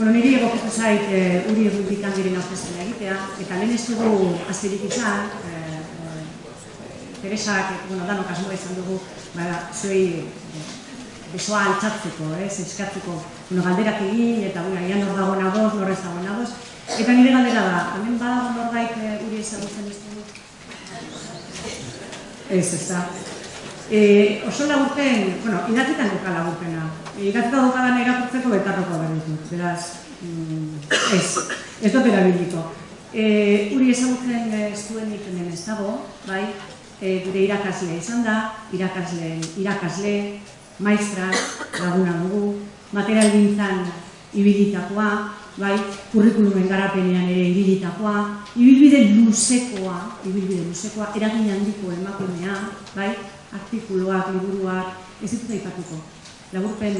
Bueno, niri egokitu zait e, uri errutik handiren aurkezpena egitea, eta lehen ez dugu azterik izan, e, Teresak, bueno, danok asmoa izan dugu, ba, zuei e, besoa altzatzeko, ez, eskatzeko, bueno, galderak egin, eta bueno, ian hor dago nagoz, nor ez dago nagoz, eta nire galdera da, hemen badago norbait e, uri ezagutzen ez dugu? Ez, ez da. E, oso laburpen, bueno, idatzitan duka laburpena, Ikatzeko dukadan irakurtzeko betarroko berditu, beraz, mm, ez, ez dut erabiliko. E, uri ezagutzen ez duenik hemen ez dago, bai, e, gure irakasle izan da, irakasle, irakasle, maestra, laguna dugu, material gintzan ibilitakoa, bai, kurrikulumen garapenean ere ibilitakoa, ibilbide luzekoa, ibilbide luzekoa, eragin handiko emakumea, bai, artikuluak, liburuak, ez ditut aipatuko. Laburpen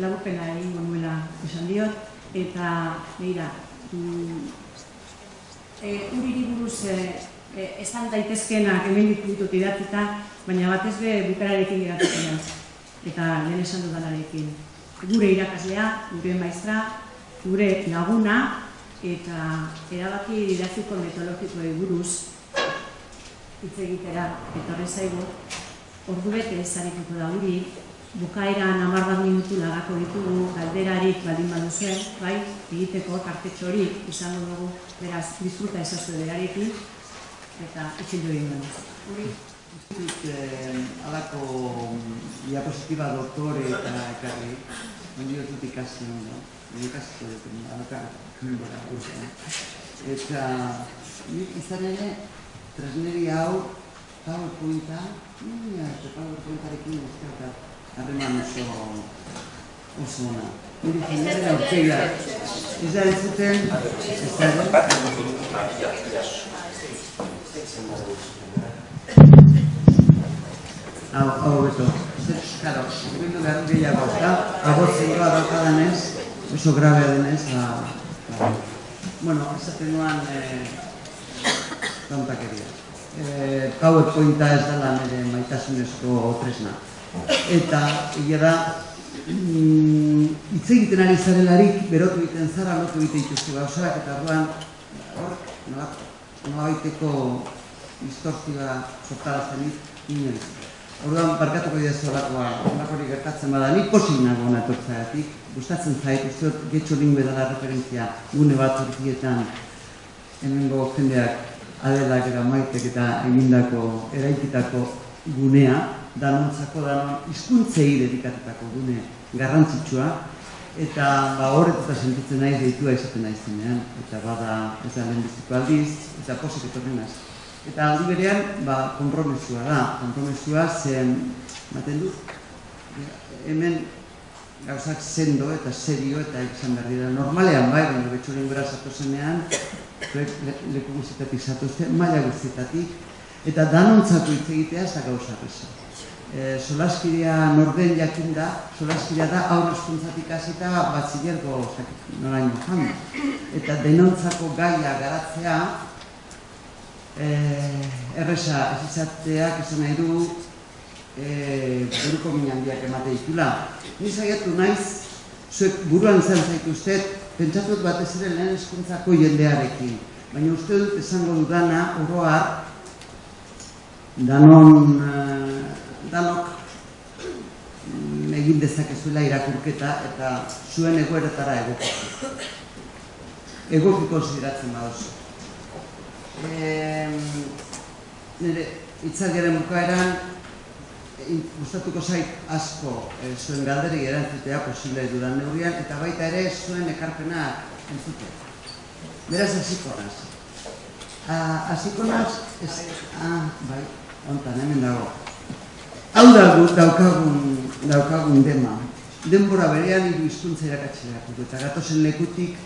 laburpena egingo nuela esan diot eta beira mm, e, uriri buruz e, e, esan daitezkenak hemen ditut idatzita baina batez be bukararekin idatzita eta lehen esan dudalarekin. Gure irakaslea, gure maestra gure laguna eta erabaki didaktiko metodologikoei buruz hitz egitera eta horrezaigu ordu bete ezarituko da uri bukaeran amar bat minutu lagako ditugu, galderarik baldin baduzuen, bai, egiteko tartetxo hori izango dugu, beraz, disfruta ezazu berarekin, eta itxildu egin. Hori? Institut eh, alako diapositiba doktore eta ekarri, ondi dut ikasi no? ikasi dut, alaka, bera, urte. Eta, nik izan ere, tresneri hau, PowerPointa, nina, eta PowerPointarekin ezkerta, harreman oso oso ona. Niri jenera aurkeia, ez da entzuten, ez da Hau, hau beto, karo, bindu behar gehiago, eta agotzen doa daukadanez, oso grabea denez, ba, ba, bueno, esaten duan, eh, tontakeria. Eh, PowerPointa ez dela nire maitasunezko tresna eta egia da mm, hitz egiten ari zarelarik berotu egiten zara lotu egiten dituzte gauzaak eta orduan hor nola baiteko distortzioa sortarazten inoiz. Orduan barkatuko dira zolakoa, hori gertatzen bada, nik posik nago hona etortzagatik, gustatzen zait, uste dut getxo lingbe dela referentzia gune bat hortietan hemengo jendeak adelak eta maitek eta egindako eraikitako gunea, danontzako danon hizkuntzei dedikatutako gune garrantzitsua. Eta ba horretuta sentitzen naiz deitua izaten naizenean eta bada ez da lehenbiziko aldiz eta posik etorren naiz. Eta aldi berean ba konpromesua da, konpromesua zen maten du hemen gauzak sendo eta serio eta izan behar dira normalean bai, baina betxoren gara zatozenean leku guztitatik zatuzte, maila guztitatik eta danontzatu hitz egitea ez da gauza e, solaskiria norden jakin da, solaskiria da aurre hasita batzilergo noraino joan. Eta denontzako gaia garatzea, e, erresa ez izatzeak esan nahi du e, buruko minandiak emate ditula. Ni saiatu naiz, zuek buruan izan zaituztet, pentsatut batez ere lehen eskuntzako jendearekin. Baina uste dut esango dudana, oroar, danon danok mm, egin dezakezuela irakurketa eta zuen egoeretara egokiko. Egokiko konsideratzen badoz. E, nire, itzalgaren bukaeran, gustatuko zait asko e, zuen galderi erantzutea posible dudan neurrian, eta baita ere zuen ekarpena entzute. Beraz, hasiko naz. Hasiko naz, ah, bai, ontan, hemen dago. Hau da daukagun, daukagun dema. Denbora berean hiru hizkuntza irakatsi Eta gatozen lekutik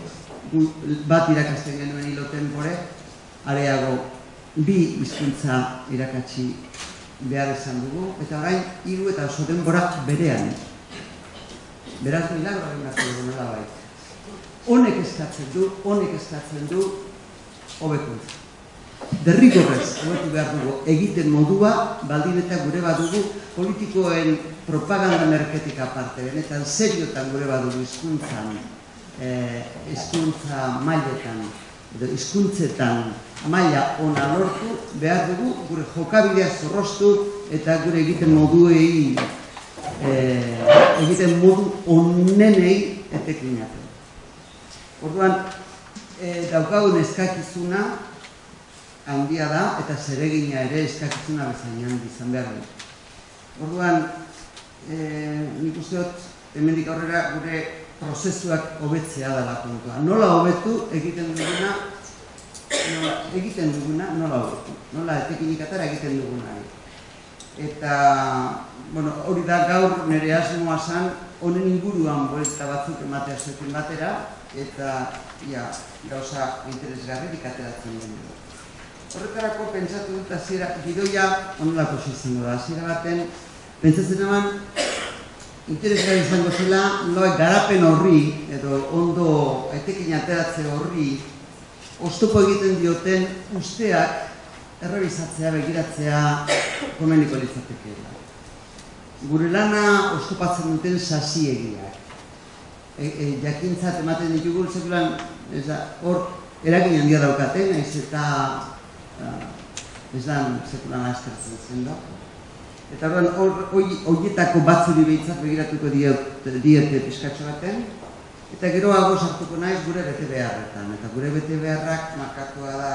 bat irakasten genuen hilo tenpore, areago bi hizkuntza irakatsi behar izan dugu. Eta orain hiru eta oso denbora berean. Beraz milagro egin behar dugu nola bai. Honek eskatzen du, honek eskatzen du, hobekuntza derrigorrez hobetu behar dugu egiten modua, baldin eta gure badugu politikoen propaganda merketika parte, benetan seriotan gure badugu izkuntzan eh, hizkuntza mailetan edo hizkuntzetan maila ona lortu behar dugu gure jokabidea zorroztu eta gure egiten moduei eh, egiten modu onenei etekinatu. Orduan, e, daukagun eskakizuna handia da eta zeregina ere eskakizuna bezainan izan behar du. Orduan, e, nik uste dut, hemendik aurrera gure prozesuak hobetzea dela kontua. Nola hobetu egiten duguna, nola, egiten duguna, nola hobetu. Nola etekinik atara egiten duguna. Eta, bueno, hori da gaur nire asmoa zan, honen inguruan buelta batzuk ematea zuekin batera, eta ia, gauza interesgarri ateratzen den. Horretarako pentsatu dut hasiera gidoia onolako izango da. Hasiera baten pentsatzen eman interesgarri izango zela noa garapen horri edo ondo etekin ateratze horri oztopo egiten dioten usteak errebizatzea, begiratzea komeniko litzatekeela. Gure lana oztopatzen duten sasiegiak e, e, jakintzat ematen ditugu sekulan hor eragin handia daukate naiz eta ez da sekulan askertzen zen da eta hor horietako batzuri behitzat begiratuko diete pizkatxo baten. Eta gero hago sartuko naiz gure bete beharretan eta gure bete beharrak markatua da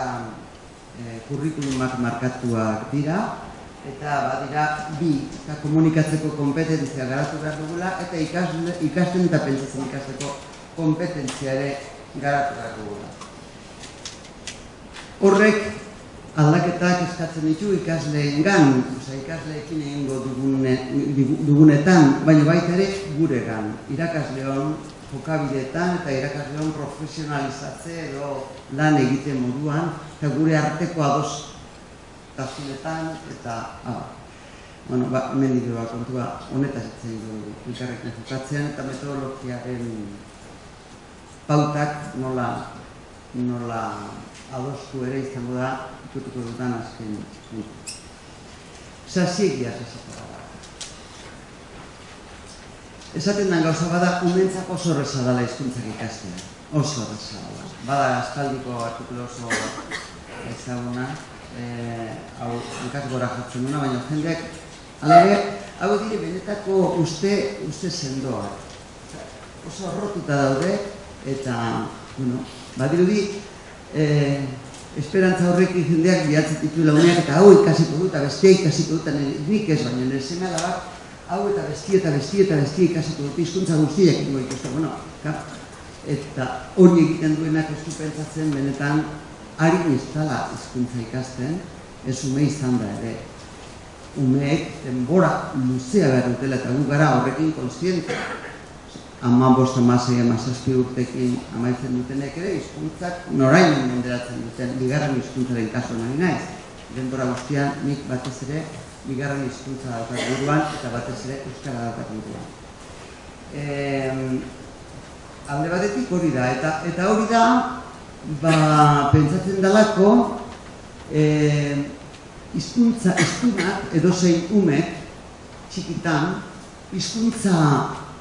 e, kurrikulumak markatuak dira. Eta badira bi eta komunikatzeko kompetentzia garatu behar dugula eta ikasle, ikasten eta pentsatzen ikasteko kompetentzia ere garatu behar dugula. Horrek aldaketak eskatzen ditu ikasleen gan, oza, ikasleekin egingo dugune, dugunetan, baina baita ere gure gan, irakasleon jokabideetan eta irakasleon profesionalizatze edo lan egiten moduan, eta gure arteko ados tasunetan eta ah, bueno, ba, ba, kontua honetaz itzen du ikarrekin jokatzean eta metodologiaren pautak nola nola adostu ere izango da ikutuko dutan azken Zasiegia zasiegia da. Esaten da gauza bada, umentzako oso horreza dela izkuntzak ikastea. Oso horreza dela. Bada, aspaldiko artikulo oso ezaguna, eh, hau ikas gora jatzen duna, baina jendeak alare, hau dire benetako uste, uste sendoa. Oso arrotuta daude, eta, bueno, badirudi, eh, esperantza horrekin jendeak bihatzen ditu launeak, eta hau ikasiko dut, eta bestia ikasiko dut, nik ez, baina nire seme alabak, hau eta bestia eta bestia eta bestia ikasiko dut, izkuntza guztiak ingo ikustu, bueno, ka? eta hori egiten duenak ez du pentsatzen benetan ari ez dala izkuntza ikasten, ez ume izan da ere. Umeek denbora luzea behar dutela eta gu gara horrekin konstiente. Ama bost amasei amazazpi urtekin amaitzen dutenek ere, izkuntzak norain menderatzen duten, bigarren izkuntzaren kaso nahi naiz. Denbora guztian nik batez ere, bigarren izkuntza daukat buruan eta batez ere euskara daukat buruan. E, alde batetik hori da, eta, eta hori da, ba, pentsatzen dalako e, izkuntza, izkunak edo zein umek txikitan hizkuntza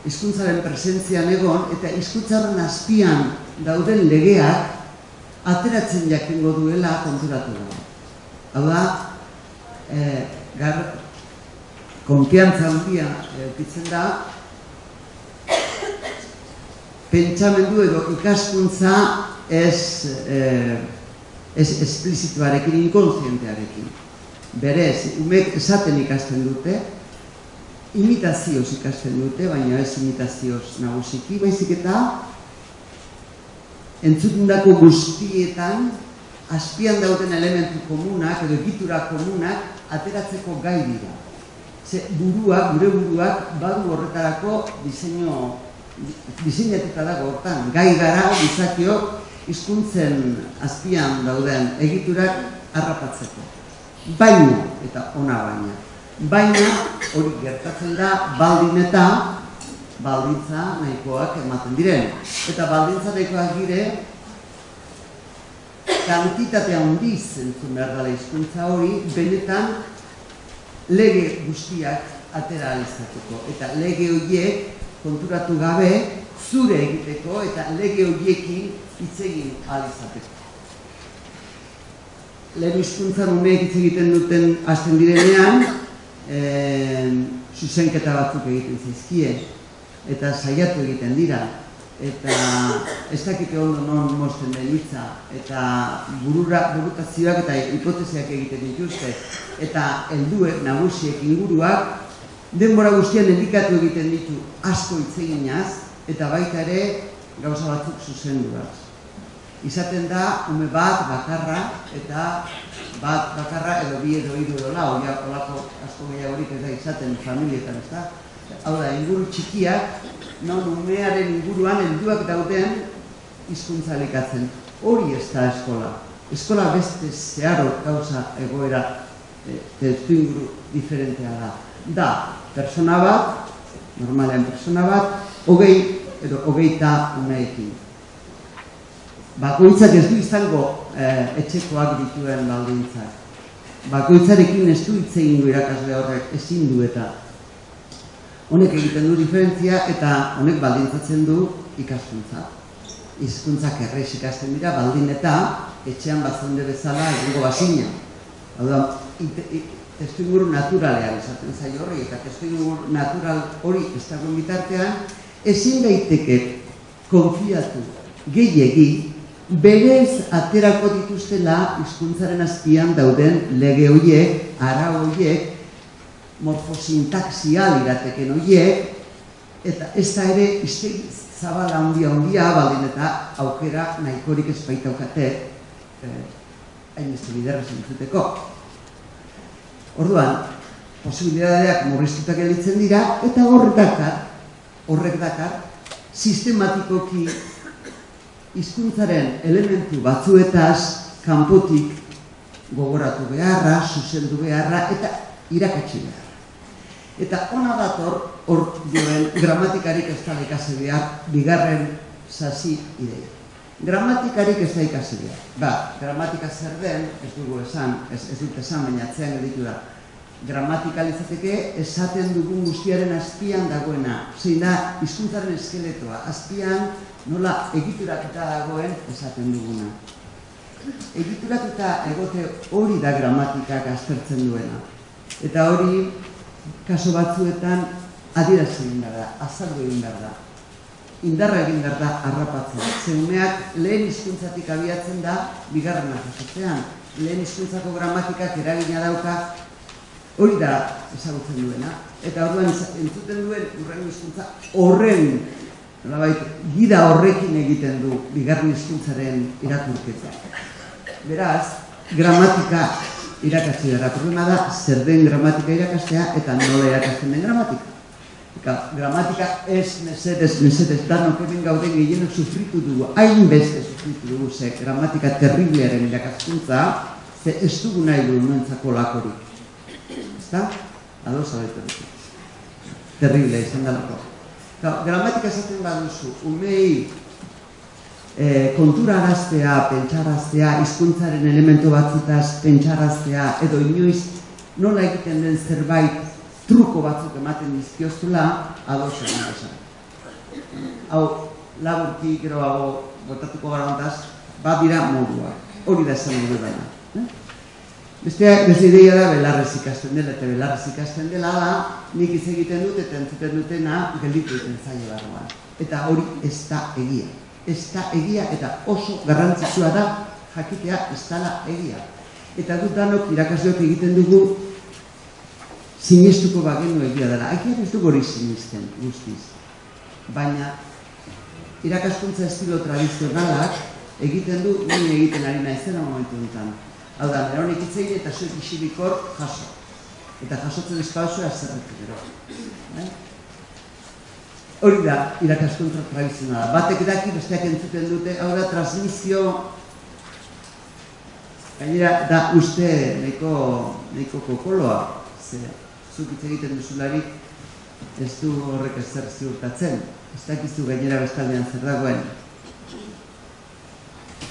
hizkuntzaren presentzian egon eta hizkuntzaren azpian dauden legeak ateratzen jakingo duela konturatu da. Hau da, e, gar, konfiantza handia eukitzen da, pentsamendu edo ikaskuntza ez, eh, ez esplizituarekin, inkonzientearekin. Berez, umek esaten ikasten dute, imitazioz ikasten dute, baina ez imitazioz nagusiki, baizik eta entzutundako guztietan, azpian dauden elementu komunak edo egitura komunak ateratzeko gai dira. Ze buruak, gure buruak, badu horretarako diseinu diseinatuta dago hortan, gai gara, gizakiok, hizkuntzen azpian dauden egiturak harrapatzeko. Baina, eta ona baina, baina hori gertatzen da baldin eta baldintza nahikoak ematen diren. Eta baldintza nahikoak gire, kantitatea handiz entzun behar dela hizkuntza hori, benetan lege guztiak atera alizatuko. Eta lege horiek konturatu gabe zure egiteko eta lege horiekin hitz egin ahal izateko. Lehen hizkuntzan umeek hitz egiten duten hasten direnean, zuzenketa batzuk egiten zaizkie eta saiatu egiten dira eta ez dakite ondo non mozten den hitza eta burura, burutazioak eta hipotesiak egiten dituzte eta helduek nagusiek inguruak denbora guztian indikatu egiten ditu asko hitz eginaz eta baita ere gauza batzuk zuzenduaz. Izaten da ume bat bakarra eta bat bakarra edo bi edo hiru edo lau, ja olako asko gehiagorik ez da izaten familietan, ez da? Hau da, inguru txikiak non umearen inguruan helduak dauden hizkuntza elikatzen. Hori ez da eskola. Eskola beste zeharo gauza egoera e, testu inguru diferentea da. Da, persona bat, normalean persona bat, hogei edo hogeita umeekin. Bakoitzak ez du izango e, etxekoak dituen baldintzak. Bakoitzarekin ez du hitz egingo irakasle horrek ezin du eta honek egiten du diferentzia eta honek baldintzatzen du ikaskuntza. Hizkuntzak errex ikasten dira baldin eta etxean bazonde bezala egingo basina. Hau da, testu inguru naturalean esaten zaio horri eta testu inguru natural hori ez dagoen bitartean ezin daiteke konfiatu gehiegi berez aterako dituztela hizkuntzaren azpian dauden lege horiek, ara horiek, morfosintaxial irateken horiek, eta ez da ere iztegi zabala handia handia, baldin eta aukera nahikorik ez baita aukate, eh, hain ez biderra zentzuteko. Orduan, posibilidadeak murriztutak elitzen dira, eta horrek dakar, horrek dakar, sistematikoki hizkuntzaren elementu batzuetaz kanpotik gogoratu beharra, zuzendu beharra eta irakatsi beharra. Eta ona dator hor duen gramatikarik ez da ikasi behar bigarren sasi ideia. Gramatikarik ez da ikasi behar. Ba, gramatika zer den, ez dugu esan, ez, ez dut esan, baina atzean editu da. Gramatikalizateke esaten dugun guztiaren azpian dagoena. Zein da, hizkuntzaren eskeletoa. Azpian nola egituratuta dagoen esaten duguna. Egituratuta egote hori da gramatikak aztertzen duena. Eta hori kaso batzuetan adierazi egin da, azaldu egin da. Indarra egin da harrapatzen. Zeumeak lehen hizkuntzatik abiatzen da bigarrena jasotzean. Lehen hizkuntzako gramatikak eragina dauka hori da ezagutzen duena. Eta orduan entzuten duen urrengo hizkuntza horren nolabait gida horrekin egiten du bigarren hizkuntzaren irakurketa. Beraz, gramatika irakatsi dara. Problema da, zer den gramatika irakastea eta nola irakasten den gramatika. Eka, gramatika ez mesedez, mesedez, danok egin gauden gehienok sufritu dugu, hain beste sufritu dugu, ze gramatika terriblearen irakaskuntza, ze ez dugu nahi du nuentzako lakorik. Ezta? Ado dut. Terrible, izan da lako. Gramatika esaten baduzu, umei e, kontura araztea, pentsaraztea, hizkuntzaren elementu batzutaz pentsaraztea, edo inoiz nola egiten den zerbait truko batzuk ematen dizkiozula, adosa esan. Hau, laburki, gero hau, botatuko gara bat dira modua. Hori da esan dugu dena. Eh? Beste, ideia da belarrez ikasten dela, eta belarrez ikasten dela da, nik iz egiten dut eta entzuten dutena gelditu egiten zailo barruan. Eta hori ez da egia ez da egia eta oso garrantzitsua da jakitea ez dala egia. Eta dut danok irakasleok egiten dugu sinestuko bagenu egia dela. Egia ez dugu hori sinisten guztiz. Baina irakaskuntza estilo tradizionalak egiten du nire egiten ari naizena momentu enten. Hau da, neronik itzein eta zuek isibikor jaso. Eta jasotzen ez pausua zerretu gero. Eh? Hori da, irakaskuntza tradizionala. Batek daki, besteak entzuten dute, hau da, transmisio, gainera, da uste neko, neko kokoloa, ze, zuk hitz egiten duzularik, ez du horrek ezer ziurtatzen. Ez dakizu gainera bestaldean zer dagoen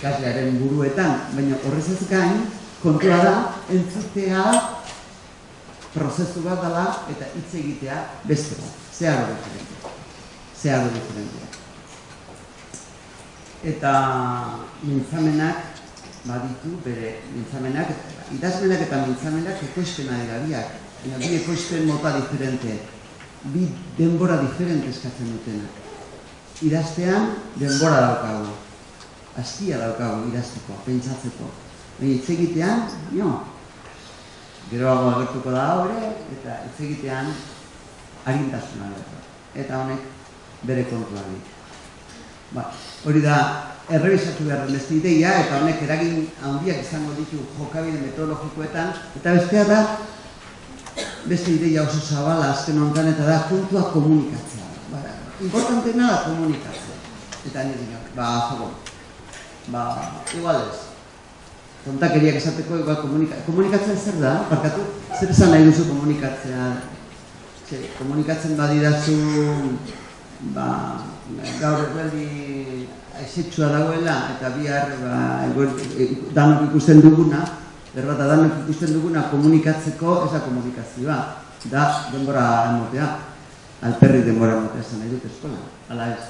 ikaslearen buruetan, baina horrez ez gain, kontua da, entzutea prozesu bat dela eta hitz egitea beste bat. Zehar horretu zehar diferentzia. eta mintzamenak baditu bere mintzamenak, idazmenak eta mintzamenak ekoizpen ari biak. Bi ekoizpen mota diferente, bi denbora diferente eskatzen dutenak. Idaztean denbora daukagu, astia daukagu idazteko, pentsatzeko. Hitz egitean, jo, geroago agertuko da hori, eta hitz egitean harintasuna Eta honek bere kontua Ba, hori da, errebisatu behar den beste ideia, eta honek eragin handiak izango ditu jokabide metodologikoetan, eta bestea da, beste ideia oso zabala azken honetan, eta da, puntua komunikatzea. Ba, importantena da komunikatzea. Eta nire ba, zago, ba, igual ez. Tontakeriak esateko, igual komunika, komunikatzen zer da, barkatu, zer esan nahi duzu komunikatzea. Zer, komunikatzen badidazu, ba, gaur eguerdi aizetxua dagoela eta bihar ba, e, danok ikusten duguna, berbata danok ikusten duguna komunikatzeko ez da komunikazioa, da denbora emotea, alperri denbora emotea zen nahi dut eskola, ala ez.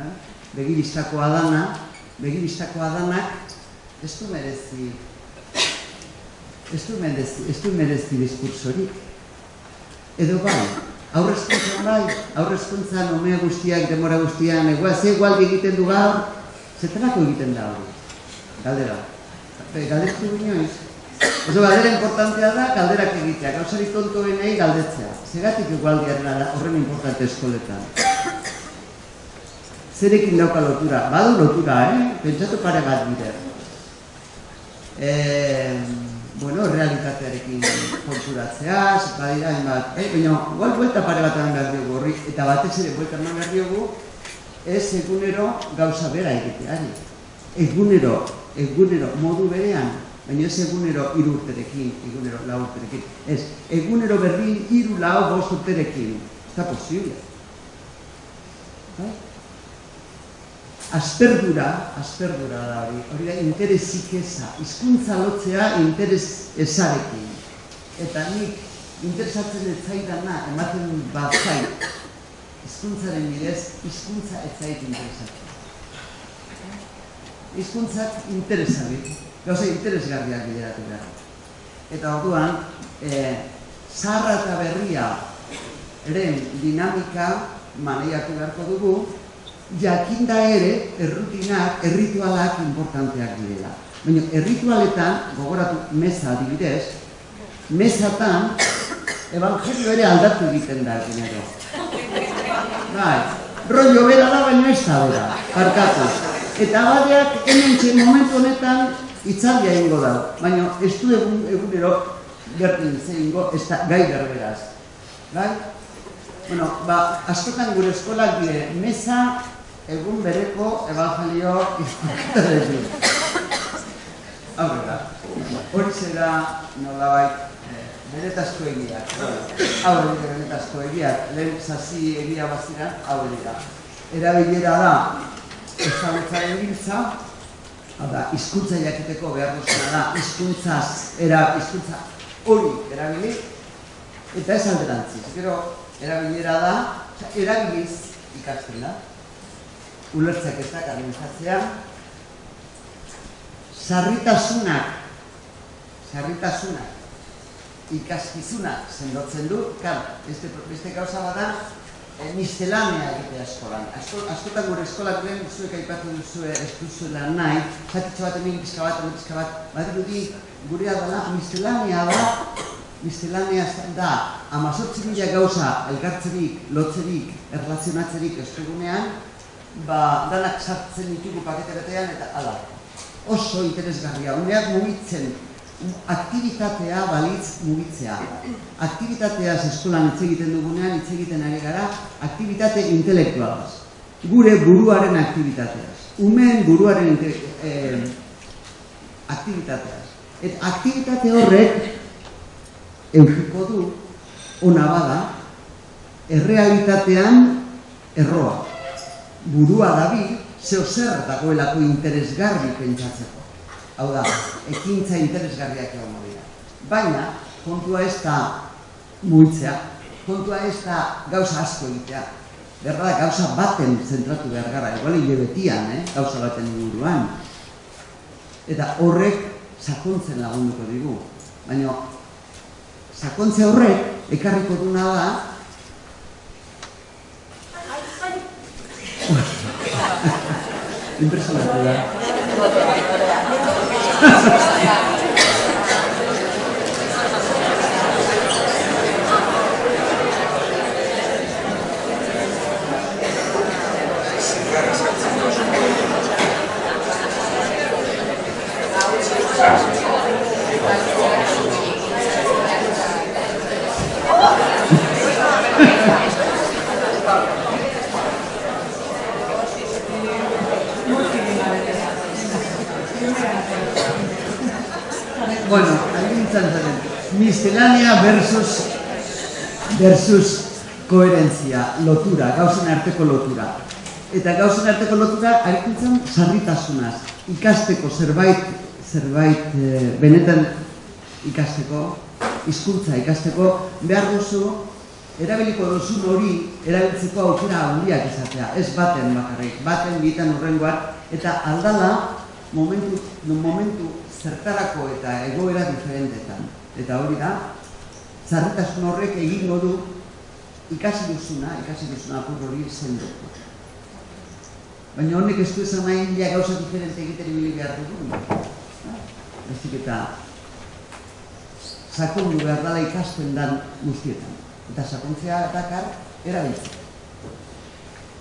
Ba? Begiristakoa dana, begiristakoa danak ez du merezi, ez du merezi, ez du merezi diskursorik. Edo bai, aurrezkuntzan bai, aurrezkuntzan omea guztiak, demora guztian, egoa, ze igual egiten du gaur, zetenako egiten da hori, galdera. Galdetu inoiz. Oso galdera importantea da, galderak egitea, gauzari tontoen nahi galdetzea. Zegatik igual diaren horren importante eskoletan. Zerekin dauka lotura, badu lotura, eh? Pentsatu pare bat bide. Eh, bueno, realitatearekin konturatzea, badira bat, eh, baina igual vuelta pare bat eman behar eta batez ere vuelta eman behar diogu, ez egunero gauza bera egiteari. Egunero, egunero, modu berean, baina ez egunero irurterekin, egunero laurterekin, ez, egunero berdin iru lau bost urterekin, ez da posible. Bai? Asperdura, asperdura da hori, hori da interesik eza, izkuntza lotzea interes ezarekin. Eta nik interesatzen ez zaidana ematen bat zait, izkuntzaren bidez, izkuntza ez zait interesatzen. Izkuntzak interesabit, gauza interesgarriak bideratu behar. Eta orduan, e, zarra eta berria eren dinamika maneiatu beharko dugu, jakinda ere errutinak, erritualak importanteak direla. Baina erritualetan, gogoratu meza adibidez, mezatan evangelio ere aldatu egiten da genero. Bai, rollo bera da baina ez da bera, parkatu. Eta badeak hemen txen momentu honetan itzaldia ingo da, baina ez du egun, egunero gertin zeingo, ez da gai berberaz. Bai? Bueno, ba, askotan gure eskolak dire, meza egun bereko evangelio izkuntzarekin. Aurrera, hori zera nolabait eh, benetazko egiak. Hau dira benetazko egiak, lehen zazi egia bazira, hau dira. Erabilera da, ezagutzaren giltza, hau da, izkuntza jakiteko behar duzuna da, izkuntzaz, era, izkuntza hori erabili, eta ez alderantziz. Gero, erabilera da, erabiliz ikasten da ulertzak ez da, administratzea, sarritasunak, sarritasunak, ikaskizunak sendotzen du, kar, beste, beste gauza bada, e, miscelanea egitea eskolan. Asko, askotan gure eskolak duen, zuek aipatu duzue ez duzuela nahi, zatitxo bat, hemen pizka bat, hemen pizka bat, bat dudi, gurea dela, miscelanea da, miscelanea da, amazortzi mila gauza elgartzerik, lotzerik, erlazionatzerik estugunean, ba, danak sartzen ditugu pakete betean eta ala. Oso interesgarria, uneak mugitzen, aktivitatea balitz mugitzea. Aktivitatea eskolan hitz egiten dugunean hitz egiten ari gara, aktivitate intelektualaz. Gure buruaren aktivitateaz. Umeen buruaren eh, aktivitateaz. Et aktivitate horrek eukiko du, ona bada, errealitatean erroa burua dabi, zeo zer dagoelako interesgarri pentsatzeko. Hau da, ekintza interesgarriak egon dira. Baina, kontua ez da muitzea, kontua ez da gauza asko egitea. behar da gauza baten zentratu behar gara, igual hile betian, eh? gauza baten inguruan. Eta horrek sakontzen lagunduko digu. Baina sakontze horrek ekarriko duna da Impresionante da. Bueno, agintzen zaren, miscelánea versus, versus koherentzia, lotura, gauzen arteko lotura. Eta gauzen arteko lotura arikuntzen sarritasunaz, ikasteko zerbait, zerbait e, benetan ikasteko, hizkuntza ikasteko, behar duzu, erabiliko duzun hori erabiltzeko aukera handiak izatea, ez baten bakarrik, baten bitan urrengoak, eta aldala momentu, momentu zertarako eta egoera diferentetan. Eta hori da, zarritasun horrek egingo du ikasi duzuna, ikasi duzuna apur hori zendotu. Baina honek ez du esan nahi ja gauza diferente egiten ibili behar dugu. Ez eta sakondu behar dala ikasten dan guztietan. Eta sakontzea dakar erabiltzen.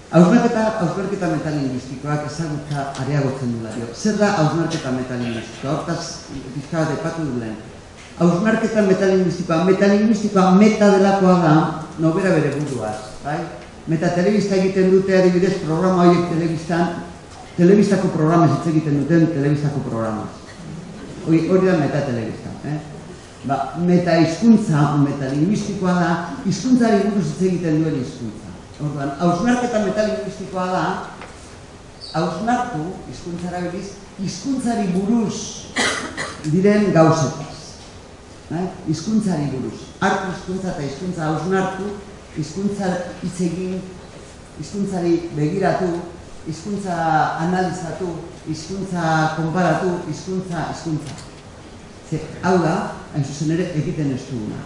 Hausnarketa, hausnarketa metalinguistikoak ezagutza areagotzen dula dio. Zer da hausnarketa metalinguistikoa? Hortaz, bizka bat epatu du lehen. Hausnarketa metalinguistikoa, metalinguistikoa meta delakoa da, nobera bere buruaz, bai? Meta telebista egiten dute adibidez programa horiek telebistan, telebistako programa hitz egiten duten telebistako programa. Hori, hori da meta telebista, eh? Ba, meta hizkuntza, metalinguistikoa da, hizkuntzari buruz hitz egiten duen hizkuntza. Orduan, hausnarketa metalinguistikoa da, hausnartu, hizkuntzara biliz, hizkuntzari buruz diren gauzetaz. Eh? Hizkuntzari buruz. Artu hizkuntza eta hizkuntza hausnartu, hizkuntza hitz egin, hizkuntzari begiratu, hizkuntza analizatu, hizkuntza konparatu, hizkuntza hizkuntza. Ze, hau da, hain zuzen ere, egiten ez duguna.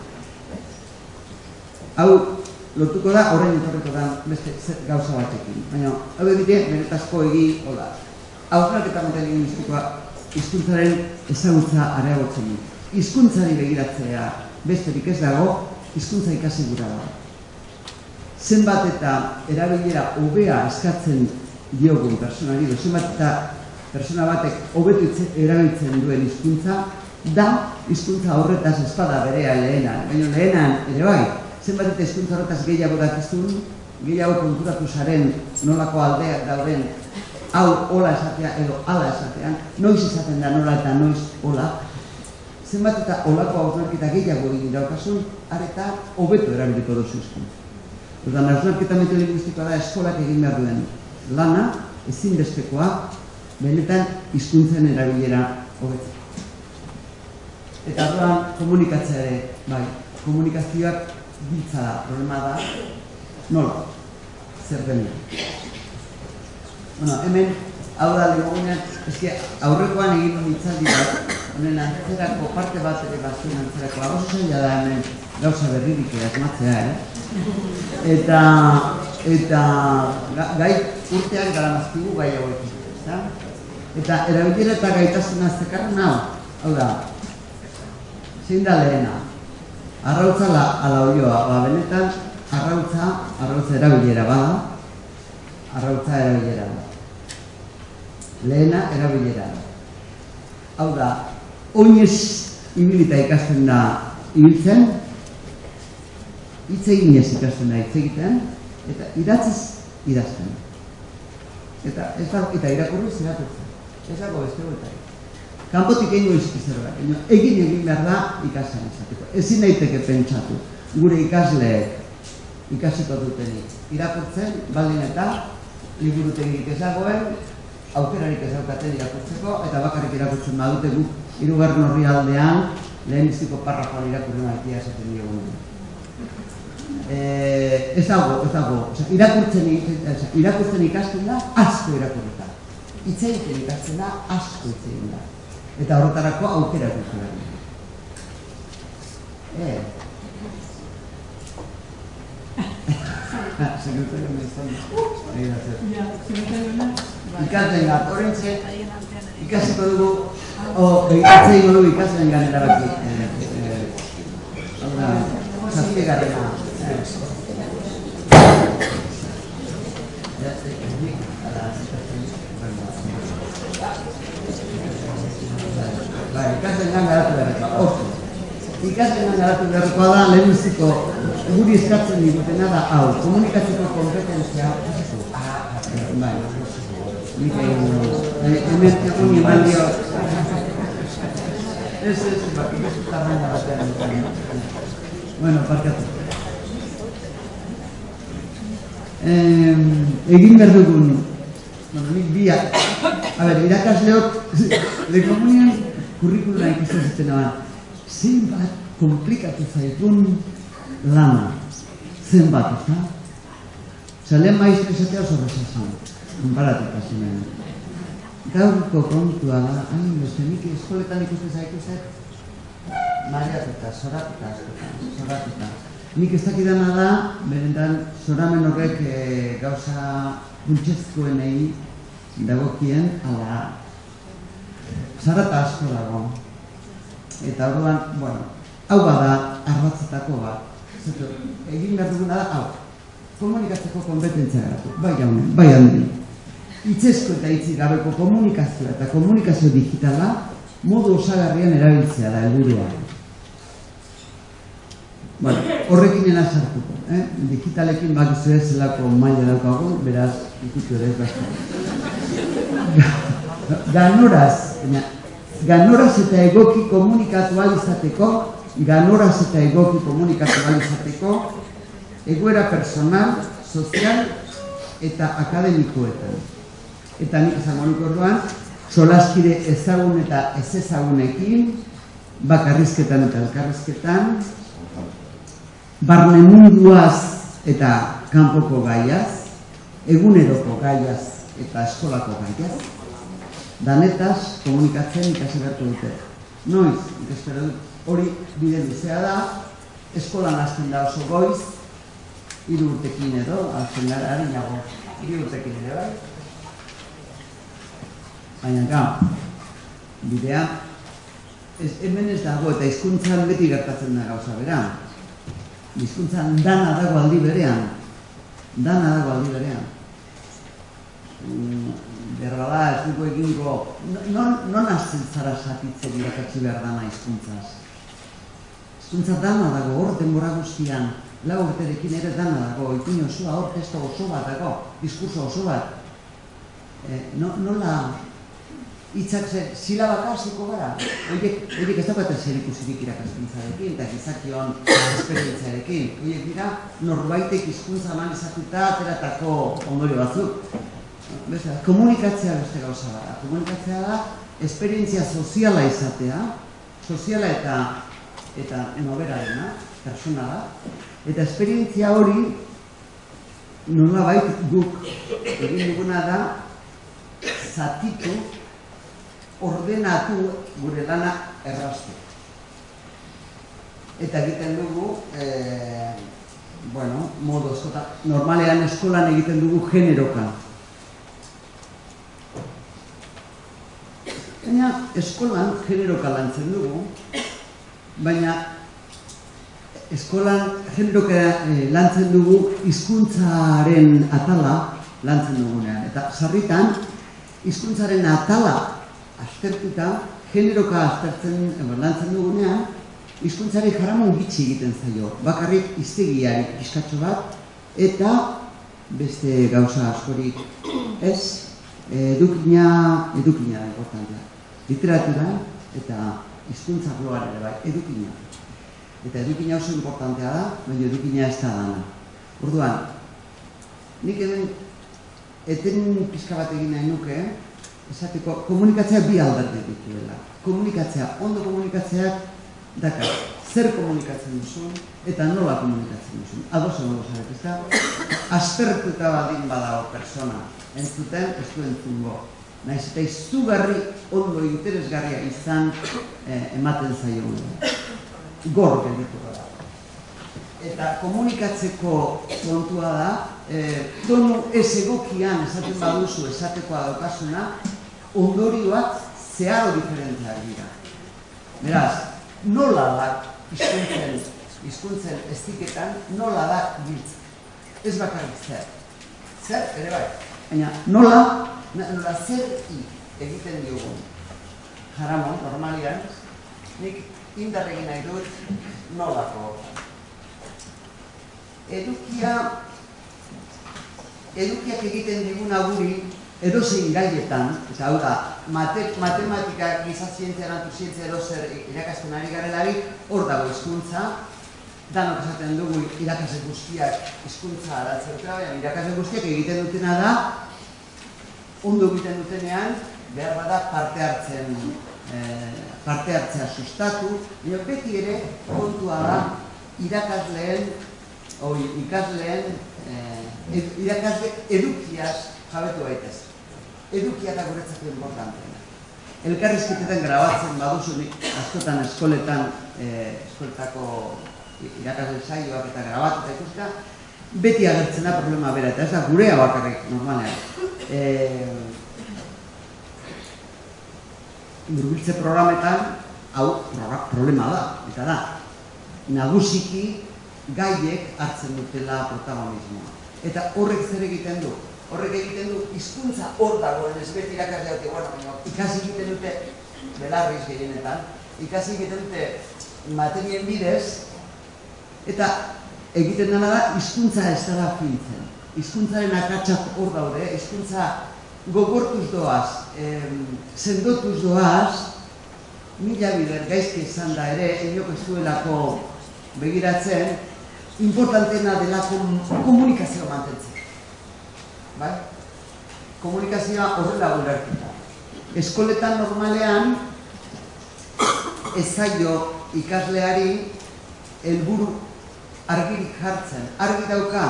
Hau, lotuko da horrein etorriko da beste gauza batekin. Baina, hau egite, benetazko egi, hola. Hauznak eta metalin mistikoa hizkuntzaren ezagutza areagotzen du. Hizkuntzari begiratzea besterik ez dago, hizkuntza ikasi gura da. Zenbat eta erabilera hobea eskatzen diogun personari, do zenbat eta persona batek hobetu erabiltzen duen hizkuntza, da hizkuntza horretaz espada berea lehenan. Baina lehenan ere bai, zenbat eta hizkuntza horretaz gehiago dakizun, gehiago konturatu zaren nolako aldeak dauden hau hola esatea edo hala esatean, noiz izaten da nola eta noiz hola, zenbat eta holako hausnarketa gehiago egin daukasun, areta hobeto erabiliko duzu hizkuntza. Ordan hausnarketa metolinguistikoa da eskolak egin behar duen lana, ezinbestekoa, benetan hizkuntzen erabilera hobetzeko. Eta orduan komunikatzea ere, bai, komunikazioak biltza da, problema da, nola, zer denean. Bueno, hemen, hau da legogunean, eske aurrekoan egin duen itzaldi bat, honen antzerako parte bat ere bazuen antzerako, hau zaila da hemen gauza berririk asmatzea, eh? Eta, eta gai urteak gara mazkigu gai hauek ezta? Eta erabilera eta gaitasuna zekarren hau, hau da, zein da lehena, arrautza la, ala olioa, ba, benetan, arrautza, arrautza erabilera bada, arrautza erabilera da. Lehena erabilera da. Hau da, oinez ibilita ikasten da ibiltzen, hitz eginez ikasten da hitz egiten, eta idatziz idazten. Eta, ez da, eta irakurriz irakurtzen. Ez dago beste. Kanpotik egingo izki zerbait, egin egin behar da ikasen izateko. Ezin daiteke pentsatu, gure ikasleek ikasiko dutenik. Irakurtzen, baldin eta liburutegik ez dagoen, aukerarik ez daukaten irakurtzeko, eta bakarrik irakurtzen badute guk hirugarren horri aldean, lehen iztiko parrafoan irakurren maitia esaten diogunen. eh, ez dago, ez dago, Osea, irakurtzen, osea, irakurtzen ikasten da, asko irakurreta. Hitz egiten ikasten da, asko hitz egin da. Eta horretarako aukera duzu behar. Eh. Sekretarioa me izan. Nahi da zer. Ja, sekretarioa. Ikasten gat, horrentxe, ikasiko dugu, o, ikatzen dugu dugu ikasen ganera baki. Eh, eh, hau da, zazpigarrena. Eh. Ja, eh, nik, ala, Bai, ikasen gan garatu beharrekoa, oso. Ikasen gan garatu beharrekoa da, lehenbiziko, guri eskatzen digutena da, hau, komunikatzeko kompetentzia, bai, nik egin dugu. Eh, hemen egun eman dio. Ez, ez, bak, ez tarraina batean. Bueno, parkatu. Eh, egin behar dugun, bueno, nik bia, a ber, irakasleok, lekomunian kurrikuluna ikusten zuten aban, zenbat komplikatu zaitun lana, zenbat, ez da? Osea, lehen maizte esatea oso resasun, konparatuta zimen. Gaurko kontua da, hain beste, nik eskoletan ikusten zaituzet, mareatuta, zoratuta, zoratuta. Nik ez dakidana da, berentan, zoramen horrek e, gauza funtsezkoenei dagokien, ala, zarata asko dago. Eta orduan, bueno, hau bada arratzetako bat. Zato, egin behar duguna da, hau, komunikatzeko kompetentzia garatu, bai jaunen, bai handi. Itzezko eta hitzik gabeko komunikazioa eta komunikazio digitala modu osagarrian erabiltzea da helburua. Bueno, horrekin ena sartuko, eh? digitalekin bakizu ez zelako maila daukagun, beraz, ikutu ere ez Ganoraz, baina, ganoraz eta egoki komunikatu ahal izateko, ganoraz eta egoki komunikatu ahal izateko, egoera personal, sozial eta akademikoetan. Eta nik esango nuke orduan, solaskide ezagun eta ez ezagunekin, bakarrizketan eta elkarrizketan, barne munduaz eta kanpoko gaiaz, eguneroko gaiaz eta eskolako gaiaz, danetaz komunikatzen ikasi beharko dute. Noiz, ikespero dut, hori bide luzea da, eskolan hasten da oso goiz, hiru urtekin edo, hasten gara, harinago, hiru urtekin ere bai. Baina gau, bidea, ez, hemen ez dago eta hizkuntzan beti gertatzen da gauza bera. Hizkuntzan dana dago aldi berean, dana dago aldi berean. Berra da, ez dugu egingo, non, non zara zatitzen irakatsi behar dana hizkuntzaz. Hizkuntza dana dago, hor denbora guztian, lau urterekin ere dana dago, ipin osoa, hor testo oso bat dago, diskurso oso bat. E, no, nola hitzak ze, silabaka hasiko gara, horiek, horiek ez daukaten zer ikusirik irakaskuntzarekin, eta gizakion esperientziarekin. Horiek dira, norbaitek hizkuntza eman izatuta ateratako ondorio batzuk. Beste, komunikatzea beste gauza da. Komunikatzea da, esperientzia soziala izatea, soziala eta eta enoberarena, personala, eta esperientzia hori nolabait guk egin duguna da zatitu, ordenatu gure lana erraztu. Eta egiten dugu, e, bueno, modu askota, normalean eskolan egiten dugu generoka. Baina eskolan generoka lantzen dugu, baina eskolan generoka eh, lantzen dugu hizkuntzaren atala lantzen dugunean. Eta sarritan, hizkuntzaren atala aztertuta, generoka aztertzen, eh, lantzen dugunean, hizkuntzari jaramon gitxi egiten zaio. Bakarrik iztegiari pizkatxo bat, eta beste gauza askorik ez, edukina, edukina da importantea. Literatura eta hizkuntza gloan ere bai, edukina. Eta edukina oso importantea da, baina edukina ez da dana. Orduan, nik hemen eten pixka bat egin nahi nuke, esateko komunikatzea bi alderdi dituela. Komunikatzea, ondo komunikatzeak dakar, zer komunikatzen duzun, eta nola komunikatzen duzun. Ados egon gozarek, ez da? Aspertuta badin badago persona, entzuten, ez du entzungo. Naiz eta izugarri ondo interesgarria izan eh, ematen zaio. Gor gelditu da. Eta komunikatzeko kontua da, eh, tonu ez egokian esaten baduzu esatekoa daukasuna, ondorioak zeharo diferenteak dira. Beraz, nola da hizkuntzen, hizkuntzen estiketan, nola da giltza. Ez bakarrik zer. Zer, ere bai. Baina, nola, nola zer i egiten diogun. Jaramon, normalian, nik indarregin nahi dut nolako. Edukia, edukiak egiten diguna guri, edozein gaietan, eta hau da, mate, matematika, gizazientzia, natuzientzia, edozer irakasten ari garelari, hor dago hizkuntza, danok esaten dugu irakasle guztiak hizkuntza dutela, baina irakasle guztiak egiten dutena da, ondo egiten dutenean, behar bada parte hartzen, eh, parte hartzea sustatu, baina beti ere kontua da irakasleen, oi, ikasleen, eh, irakasle edukiaz jabetu baitez edukia da guretzako importanteena. Elkarrizketetan grabatzen baduzunik askotan eskoletan, eh, eskoletako irakasle saioak eta grabatuta ikusita, beti agertzen da problema bera, eta ez da gurea bakarrik normalean. Burbiltze programetan, hau problema da, eta da, nagusiki gaiek hartzen dutela protagonismoa. Eta horrek zer egiten du, horrek egiten du hizkuntza hor dagoen ez beti irakasle dute, bueno, ikasi egiten dute belarriz gehienetan, ikasi egiten dute materien bidez, eta egiten dena da hizkuntza ez dara fintzen. Hizkuntzaren akatsak hor daude, hizkuntza gogortuz doaz, em, sendotuz doaz, mila bider gaizki izan da ere, inok ez duelako begiratzen, importantena delako komunikazio mantentzen bai? Komunikazioa horrela gulertuta. Eskoletan normalean ez zaio ikasleari helburu argirik jartzen. Argi dauka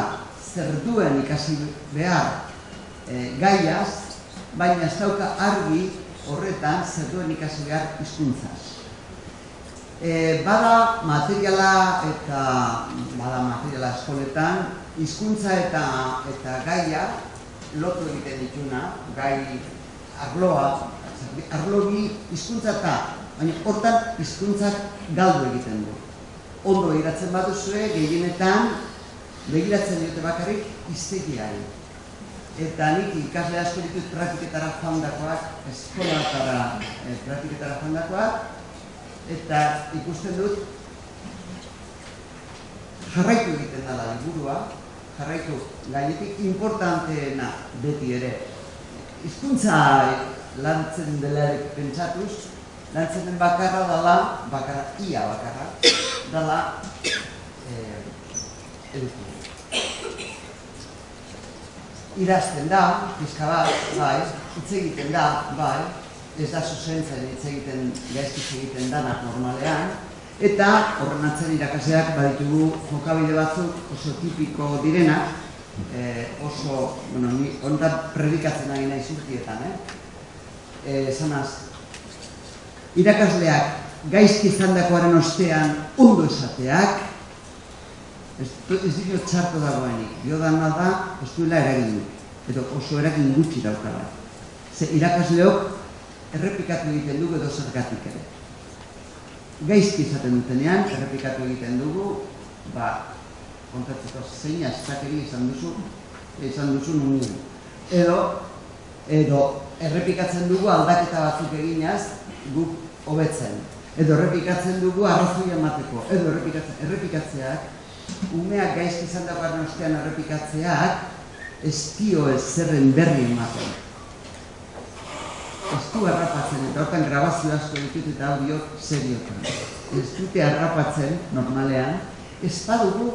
zer duen ikasi behar e, gaiaz, baina ez dauka argi horretan zer duen ikasi behar hizkuntzaz. E, bada materiala eta bada materiala eskoletan, hizkuntza eta eta gaia lotu egiten dituna, gai arloa, arlo bi hizkuntza eta, baina hortan hizkuntzak galdu egiten du. Ondo iratzen baduzue, gehienetan, begiratzen dute bakarrik iztegiari. Eta nik ikasle asko ditut praktiketara joandakoak, eskolatara eh, praktiketara joandakoak, eta ikusten dut jarraitu egiten da liburua, jarraitu, gainetik importanteena beti ere. Hizkuntza lantzen dela pentsatuz, lantzen den bakarra dela, bakarra, ia bakarra, dela eduki. Irazten da, pizka bat, bai, hitz egiten da, bai, ez da zuzentzen hitz egiten, gaizkiz egiten danak normalean, Eta horren atzen irakaseak baditugu jokabide batzuk oso tipiko direnak, eh, oso, bueno, ni ondan predikatzen ari nahi zurtietan, eh? Eh, zanaz, irakasleak gaizki izandakoaren ostean ondo esateak, ez, dira txarto dagoenik, dio dana da, ez duela eragin edo oso eragin gutxi daukala. Ze irakasleok errepikatu egiten dugu edo zergatik ere gaizki izaten dutenean, errepikatu egiten dugu, ba, kontatzeko zein astakeri izan duzu, izan duzu nunien. Edo, edo, errepikatzen dugu aldaketa batzuk eginaz, guk hobetzen. Edo errepikatzen dugu arrazoi emateko. Edo errepikatzen, errepikatzeak, umeak gaizki izan dagoaren ostean errepikatzeak, ez dio ez zerren berri ematen ez du harrapatzen, eta hortan grabazio asko ditut eta audio seriotan. Ez dute harrapatzen, normalean, ez badugu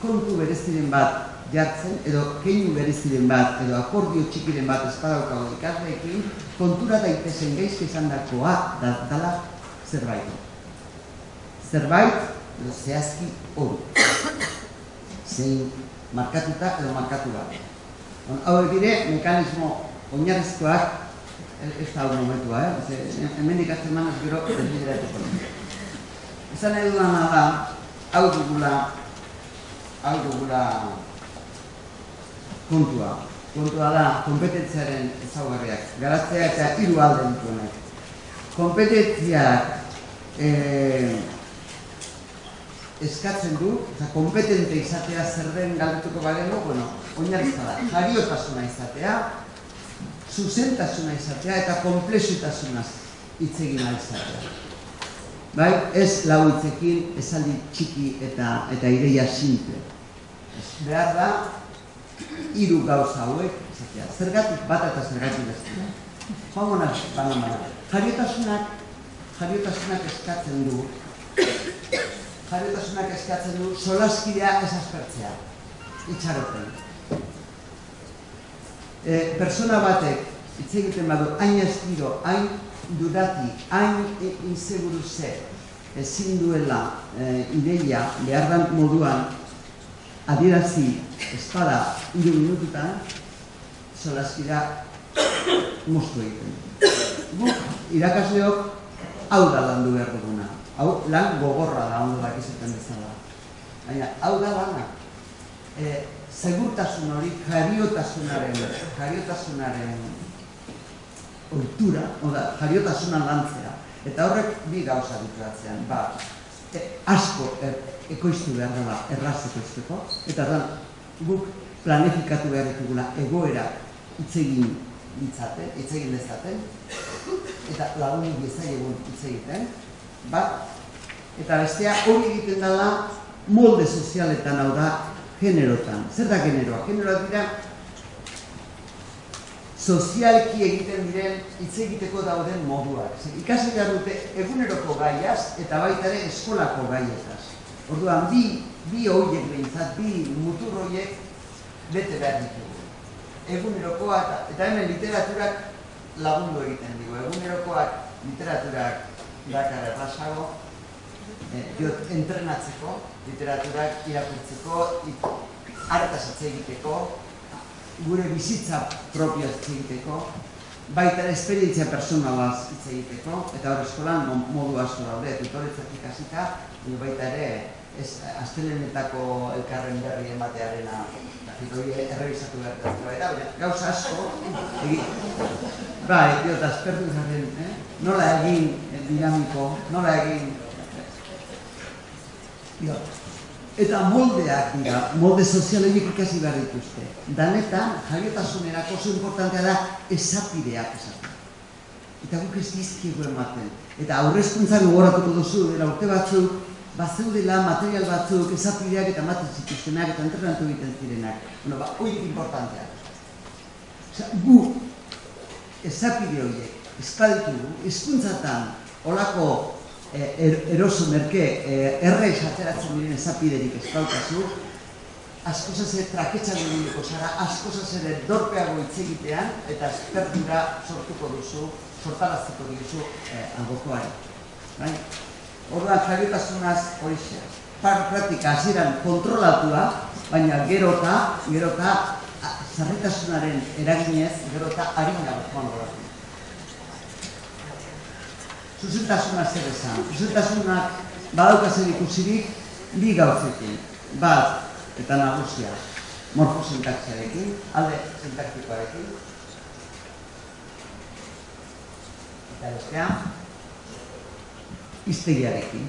kontu bereziren bat jartzen, edo keinu bereziren bat, edo akordio txikiren bat ez badaukago ikasleekin, kontura daitezen gaizke izan dakoa da, dala zerbait. Zerbait edo zehazki hori. Zein markatuta edo markatu bat. Hau dire, mekanismo oinarrizkoak ez da momentua, eh? Hemen dikatzen manaz gero, desbideratuko. Esan nahi dudana da, hau dugula, hau dugula kontua. Kontua da, kompetentziaren ezaugarriak. Garatzea eta hiru alde dituenak. Kompetentziak eh, eskatzen du, eta kompetente izatea zer den galdetuko bagenu, bueno, oinarrizta da, jariotasuna izatea, zuzentasuna izatea eta komplexutasunaz hitz egin izatea. Bai, ez lau hitzekin esaldi txiki eta eta ideia simple. Behar da hiru gauza hauek izatea. Zergatik bat eta zergatik bestea. Joango naz, banan Jariotasunak, jariotasunak eskatzen du, jariotasunak eskatzen du solaskidea ez aspertzea, itxaroten e, persona batek hitz egiten badu hain estiro, hain dudati, hain inseguru ze ezin duela e, ideia behar moduan adierazi espada hiru minututan solaskira moztu egiten. Guk irakasleok hau da landu behar duguna. Hau lan gogorra da ondo dakizuten bezala. Baina hau da lana. E, segurtasun hori jariotasunaren, jariotasunaren oitura, oda, jariotasuna lantzea. Eta horrek bi gauza dituatzean, ba, e, asko e, ekoiztu behar dela, erraz ekoizteko, eta da, guk planifikatu behar ditugula egoera itzegin ditzate, itzegin dezaten, eta lagunik egun itzegiten, bat, eta bestea hori egiten dela molde sozialetan hau da generotan. Zer da generoa? Generoa dira sozialki egiten diren hitz egiteko dauden moduak. Ikasi behar dute eguneroko gaiaz eta baita ere eskolako gaietaz. Orduan, bi, bi horiek behintzat, bi mutur horiek bete behar ditugu. Egunerokoak, eta hemen literaturak lagundu egiten digu. Egunerokoak literaturak dakar errazago, diot, entrenatzeko, literaturak irakurtzeko, hartaz egiteko, gure bizitza propio egiteko, baita esperientzia personalaz hitz egiteko, eta hor eskolan modu asko daude, tutoretzak ikasita, baita ere, ez astelenetako elkarren berri ematearena hori errebizatu behar da, baina gauza asko, egin, bai, diot, aspertu zaren, eh? Nola egin dinamiko, nola egin Eta moldeak dira, molde sozialeik ikasi behar dituzte. Danetan, jaiotasunerako oso importantea da esapideak esaten. Eta guk ez dizkigu ematen. Eta aurrezkuntza gogoratuko duzu, dela urte batzuk, bazeudela material batzuk esapideak eta ematen zituztenak eta entrenatu egiten zirenak. Bueno, ba, horiek importantea. Osa, gu, esapide horiek, espaditu du, eskuntzatan, olako Eh, er, eroso merke eh, erre ateratzen diren ezapiderik ez daukazu, asko zase traketxan dugu zara, asko zase dorpeago itzegitean, eta esperdura sortuko duzu, sortaraztuko duzu eh, algokoari. Bai? Orduan, jariotasunaz hori xe. Par praktika hasieran kontrolatua, baina gerota, gerota, zarritasunaren eraginez, gerota harina bat joan zuzentasuna zer esan. Zuzentasunak badaukazen ikusirik bi gauzekin. Bat, eta nagusia, morfosintaxiarekin, alde sintaktikoarekin. Eta bestea, iztegiarekin.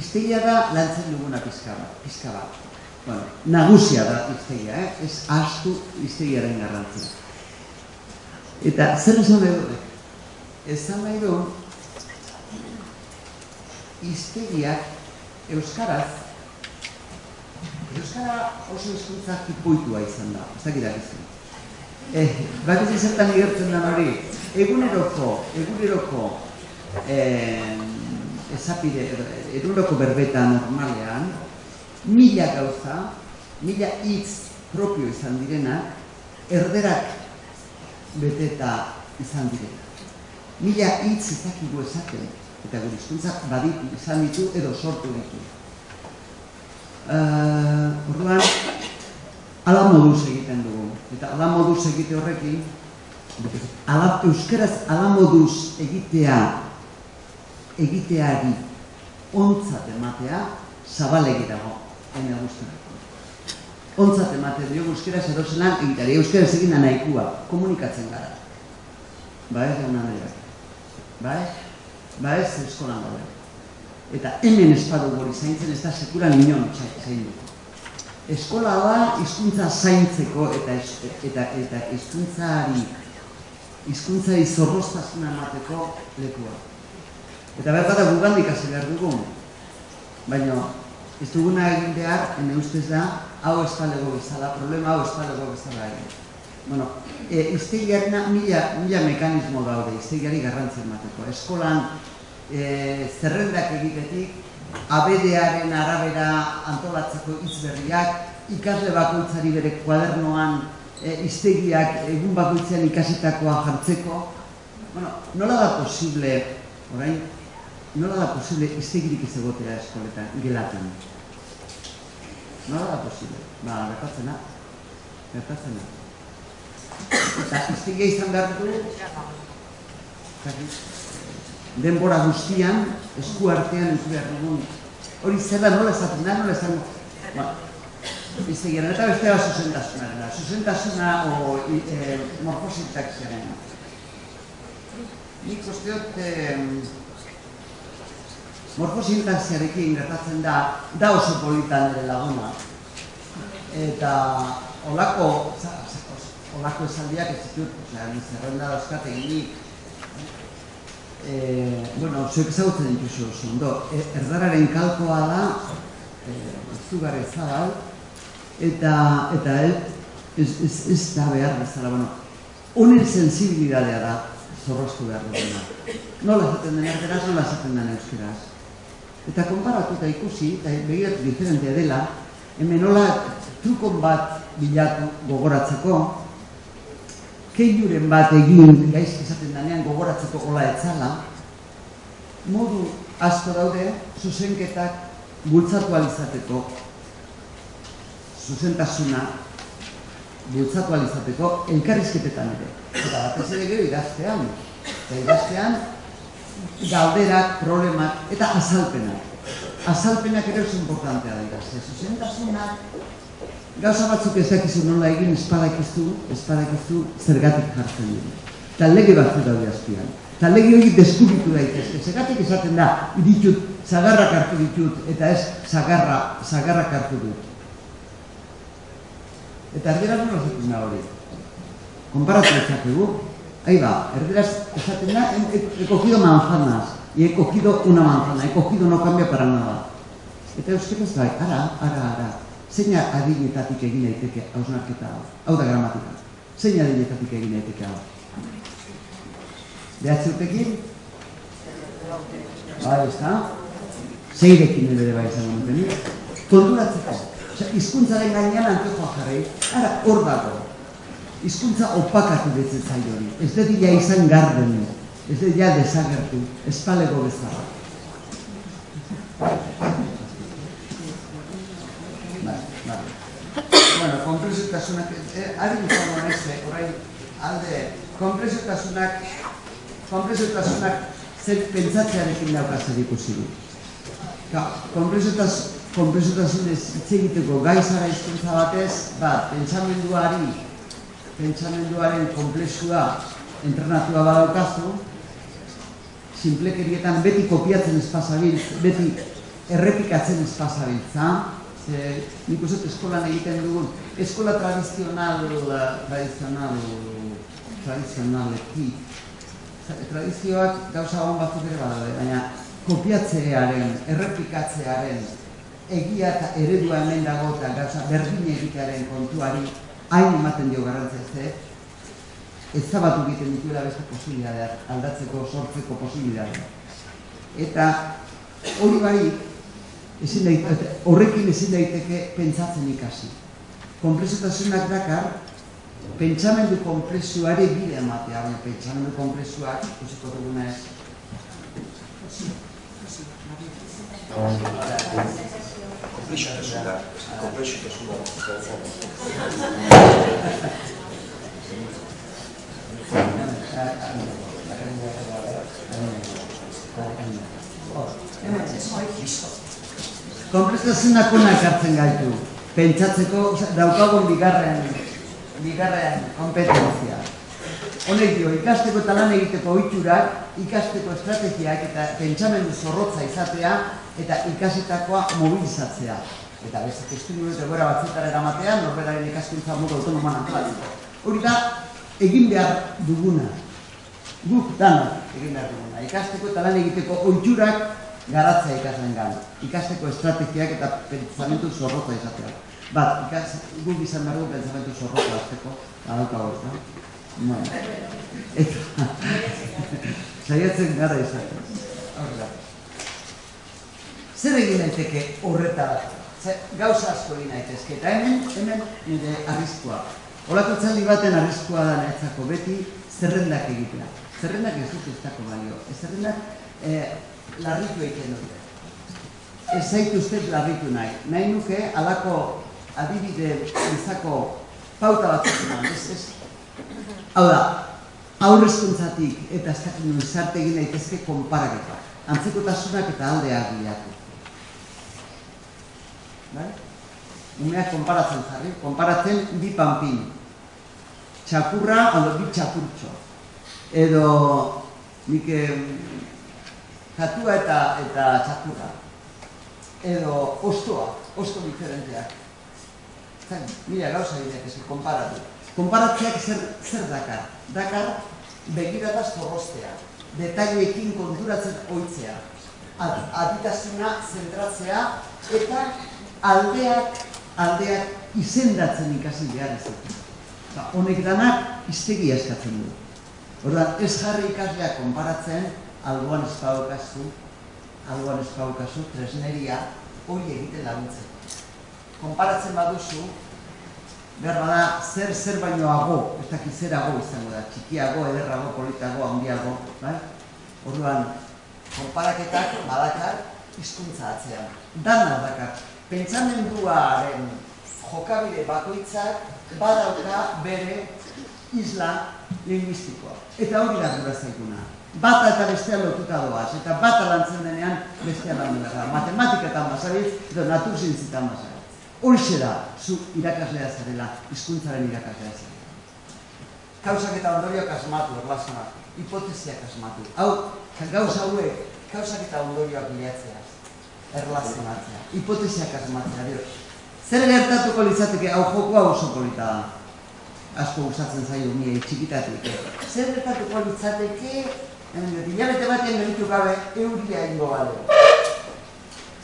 Iztegia da lantzen duguna pizka bat. Pizka bat. Bueno, nagusia da iztegia, eh? ez astu iztegiaren garrantzia. Eta zer esan edo, esan nahi du iztegiak euskaraz euskara oso hizkuntza tipoitua izan da, ez dakit dakizun. Eh, bat ez izertan igertzen da hori, eguneroko, eguneroko eh, ezapide, eguneroko berbeta normalean, mila gauza, mila hitz propio izan direna, erderak beteta izan direna mila hitz ezakigu esaten. Eta gure hizkuntzak baditu, izan ditu edo sortu ditu. Uh, orduan, ala moduz egiten dugu. Eta ala moduz egite horrekin, ala, euskaraz ala moduz egitea, egiteari ontzat ematea, zabalegi dago, ene guztiak. Ontzat ematen dio euskaraz erosenan egiteari, euskaraz egin nahikua, komunikatzen gara. Ba ez jauna nahi Ba ez? Eskolan gaude. Eta hemen espadu gori zaintzen ez da sekura nion zain du. Eskola da hizkuntza zaintzeko eta eta eta hizkuntzari hizkuntzari zorroztasuna emateko lekua. Eta behar bada gugandik hasi behar dugu. Baina ez duguna egin behar, ene ustez da, hau espalego bezala, problema hau espalego bezala egin. Bueno, e, iztegiarena mila, mila mekanismo daude, iztegiari garrantzen emateko. Eskolan e, zerrendak egitetik, abedearen arabera antolatzeko izberriak, ikasle bakoitzari bere kuadernoan e, iztegiak egun bakoitzean ikasitakoa jartzeko. Bueno, nola da posible, orain, nola da posible iztegirik ez egotea eskoletan, gelatan? Nola da posible? Ba, gertatzen da. Gertatzen da. Eta iztegia izan behar du, denbora guztian, esku artean ez behar dugun. Hori zer nola esaten da, nola esaten da. Ba, iztegia, eta beste bat zuzentasuna o e, morfosintak zeren. Nik usteot, eh, morfosintaxiarekin gertatzen da, da oso politan ere laguna. Eta olako, olako esaldiak ez ditut, osea, zerrenda dauzkat eginik, e, bueno, zuek ezagutzen dituzu oso ondo, e, erdararen kalkoa da, e, zugarri zabal, eta, eta ez, ez, ez da behar bezala, bueno, honen sensibilidadea da, zorroztu behar duguna. Nola esaten den erderaz, nola esaten den euskeraz. Eta konparatuta ikusi, eta begiratu diferentea dela, hemen nola trukon bat bilatu gogoratzeko, keiuren bat egin gaizki esaten danean gogoratzeko gola etzala, modu asko daude zuzenketak bultzatu alizateko, zuzentasuna bultzatu alizateko elkarrizketetan ere. Eta batez ere gero idaztean. Eta idaztean galderak, problemak eta azalpenak. Azalpenak ere oso importantea da idazte. Zuzentasunak gauza batzuk ez dakizu nola egin espadakizu, espadakizu zergatik jartzen dira. Eta lege batzuk daude azpian. Eta lege hori deskubitu daitezke. Zergatik esaten da, ditut, zagarrak hartu ditut, eta ez zagarra, zagarrak hartu dut. Eta erdera nola da hori. Konparatu ezakegu, Ahí va, herderas, esaten da, he, he cogido manzanas, y he cogido una manzana, he cogido no cambia para nada. Eta euskaraz bai, ara, ara, ara, zeina adinetatik egin daiteke hausnarketa hau, hau da gramatika, zein adinetatik egin daiteke hau. Behatzi urtekin? Bai, ez da? Zeirekin ere bai izan duten, konturatzeko. Osea, izkuntzaren gainean antojoa jarri, ara, hor dago, hizkuntza opakatu betzen zai hori. Ez ja izan garden, ez ja desagertu, espalego bezala. Bueno, kompresutasunak, eh, ari gutzano nese, orain, alde, kompresutasunak, kompresutasunak zer pentsatzearekin daukaz ikusi du. Ka, kompresutasunez hitz egiteko gaizara hizkuntza batez, bat, pentsamenduari pentsamenduaren komplexua entrenatua badaukazu, simplekerietan beti kopiatzen espazabiltz, beti errepikatzen espazabiltza, ze nik uste eskolan egiten dugun, eskola tradizional, tradizional, tradizionaleki, tradizioak gauza hon batzuk ere badaude, baina kopiatzearen, errepikatzearen, egia eta eredua hemen dago eta gauza berdin egitearen kontuari hain ematen dio garrantzia ze, ez zabatu egiten dituela beste posibilitateak, aldatzeko, sortzeko posibilitateak. Eta hori bai, ezin daiteke, horrekin ezin daiteke pentsatzen ikasi. Komplexutasunak dakar, pentsamendu komplexuari bide ematea, baina pentsamendu komplexuak, ikusiko duguna ez, Konplexutasuna, konplexutasuna. Ona ekartzen gaitu. Pentsatzeko daukagun bigarren, bigarren kompetentzia. Honek dio, ikasteko eta lan egiteko ohiturak, ikasteko estrategiak eta pentsamendu zorrotza izatea eta ikasitakoa mobilizatzea. Eta beste testu eta gora batzetara eramatea, norberaren ikaskuntza modu autonoman antolatzeko. Hori da, egin behar duguna. Guk dana egin behar duguna. Ikasteko eta lan egiteko ohiturak garatzea ikasleen gana. Ikasteko estrategiak eta pentsamendu zorrotza izatea. Bat, ikas, guk izan behar dugu pentsamendu zorrotza azteko, adaukago ez da. Bueno. Eta, saiatzen gara izaten. Horrela. Zer egin daiteke horretara? Zer, gauza asko egin daitezke. Eta hemen, hemen nire arriskua. Olako txaldi baten arriskua da nahetzako beti zerrendak egitea. Zerrendak ez dut balio. Ez zerrendak eh, larritu egiten dute. Ez zaitu ustez larritu nahi. Nahi nuke, alako adibide izako pauta bat eman, ez, ez? Hau da, aurrezkuntzatik eta ez dakit nuen zarte egin daitezke konparaketa. Antzekotasunak eta aldeak bilatu. Bai? Umeak konparatzen jarri, konparatzen bi panpin. Txakurra, aldo bi txakurtxo. Edo, nik katua eta eta txakurra. Edo ostoa, osto diferenteak. Zain, mila gauza bideak ez konparatu. Konparatzeak zer, zer dakar? Dakar begirada zorrostea, detaileekin konturatzen oitzea, ad, aditasuna zentratzea eta aldeak, aldeak izendatzen ikasi behar izatea. Ba, honek danak iztegia eskatzen du. Orduan, ez jarri ikaslea konparatzen, alboan ez paukazu, alboan ez paukazu, tresneria, hori egiten laguntzeko. Konparatzen baduzu, behar bada, zer zer bainoago, ez dakit zerago izango da, txikiago, ederrago, politago, handiago, bai? Orduan, konparaketak badakar hizkuntza atzean. Dana dakar. Pentsamenduaren jokabide bakoitzak badauka bere isla linguistikoa. Eta hori da gura zaiguna. Bata eta bestea lotuta doaz, eta bata lantzen denean bestea lan da. Matematiketan basabiz, edo naturzientzitan basabiz. Horixe da, zu irakaslea zarela, hizkuntzaren irakaslea zarela. Kausak eta ondorioak asmatu, erlazionak, hipotesiak asmatu. Hau, gauza hauek, kausak eta ondorioak bilatzea, erlazionatzea, hipotesiak asmatzea, dio. Zer gertatuko litzateke, hau joko hau oso polita da. Asko gustatzen zaio nire txikitatik. Zer gertatuko litzateke, hemen hilabete batean gelitu gabe, euria ingo bale.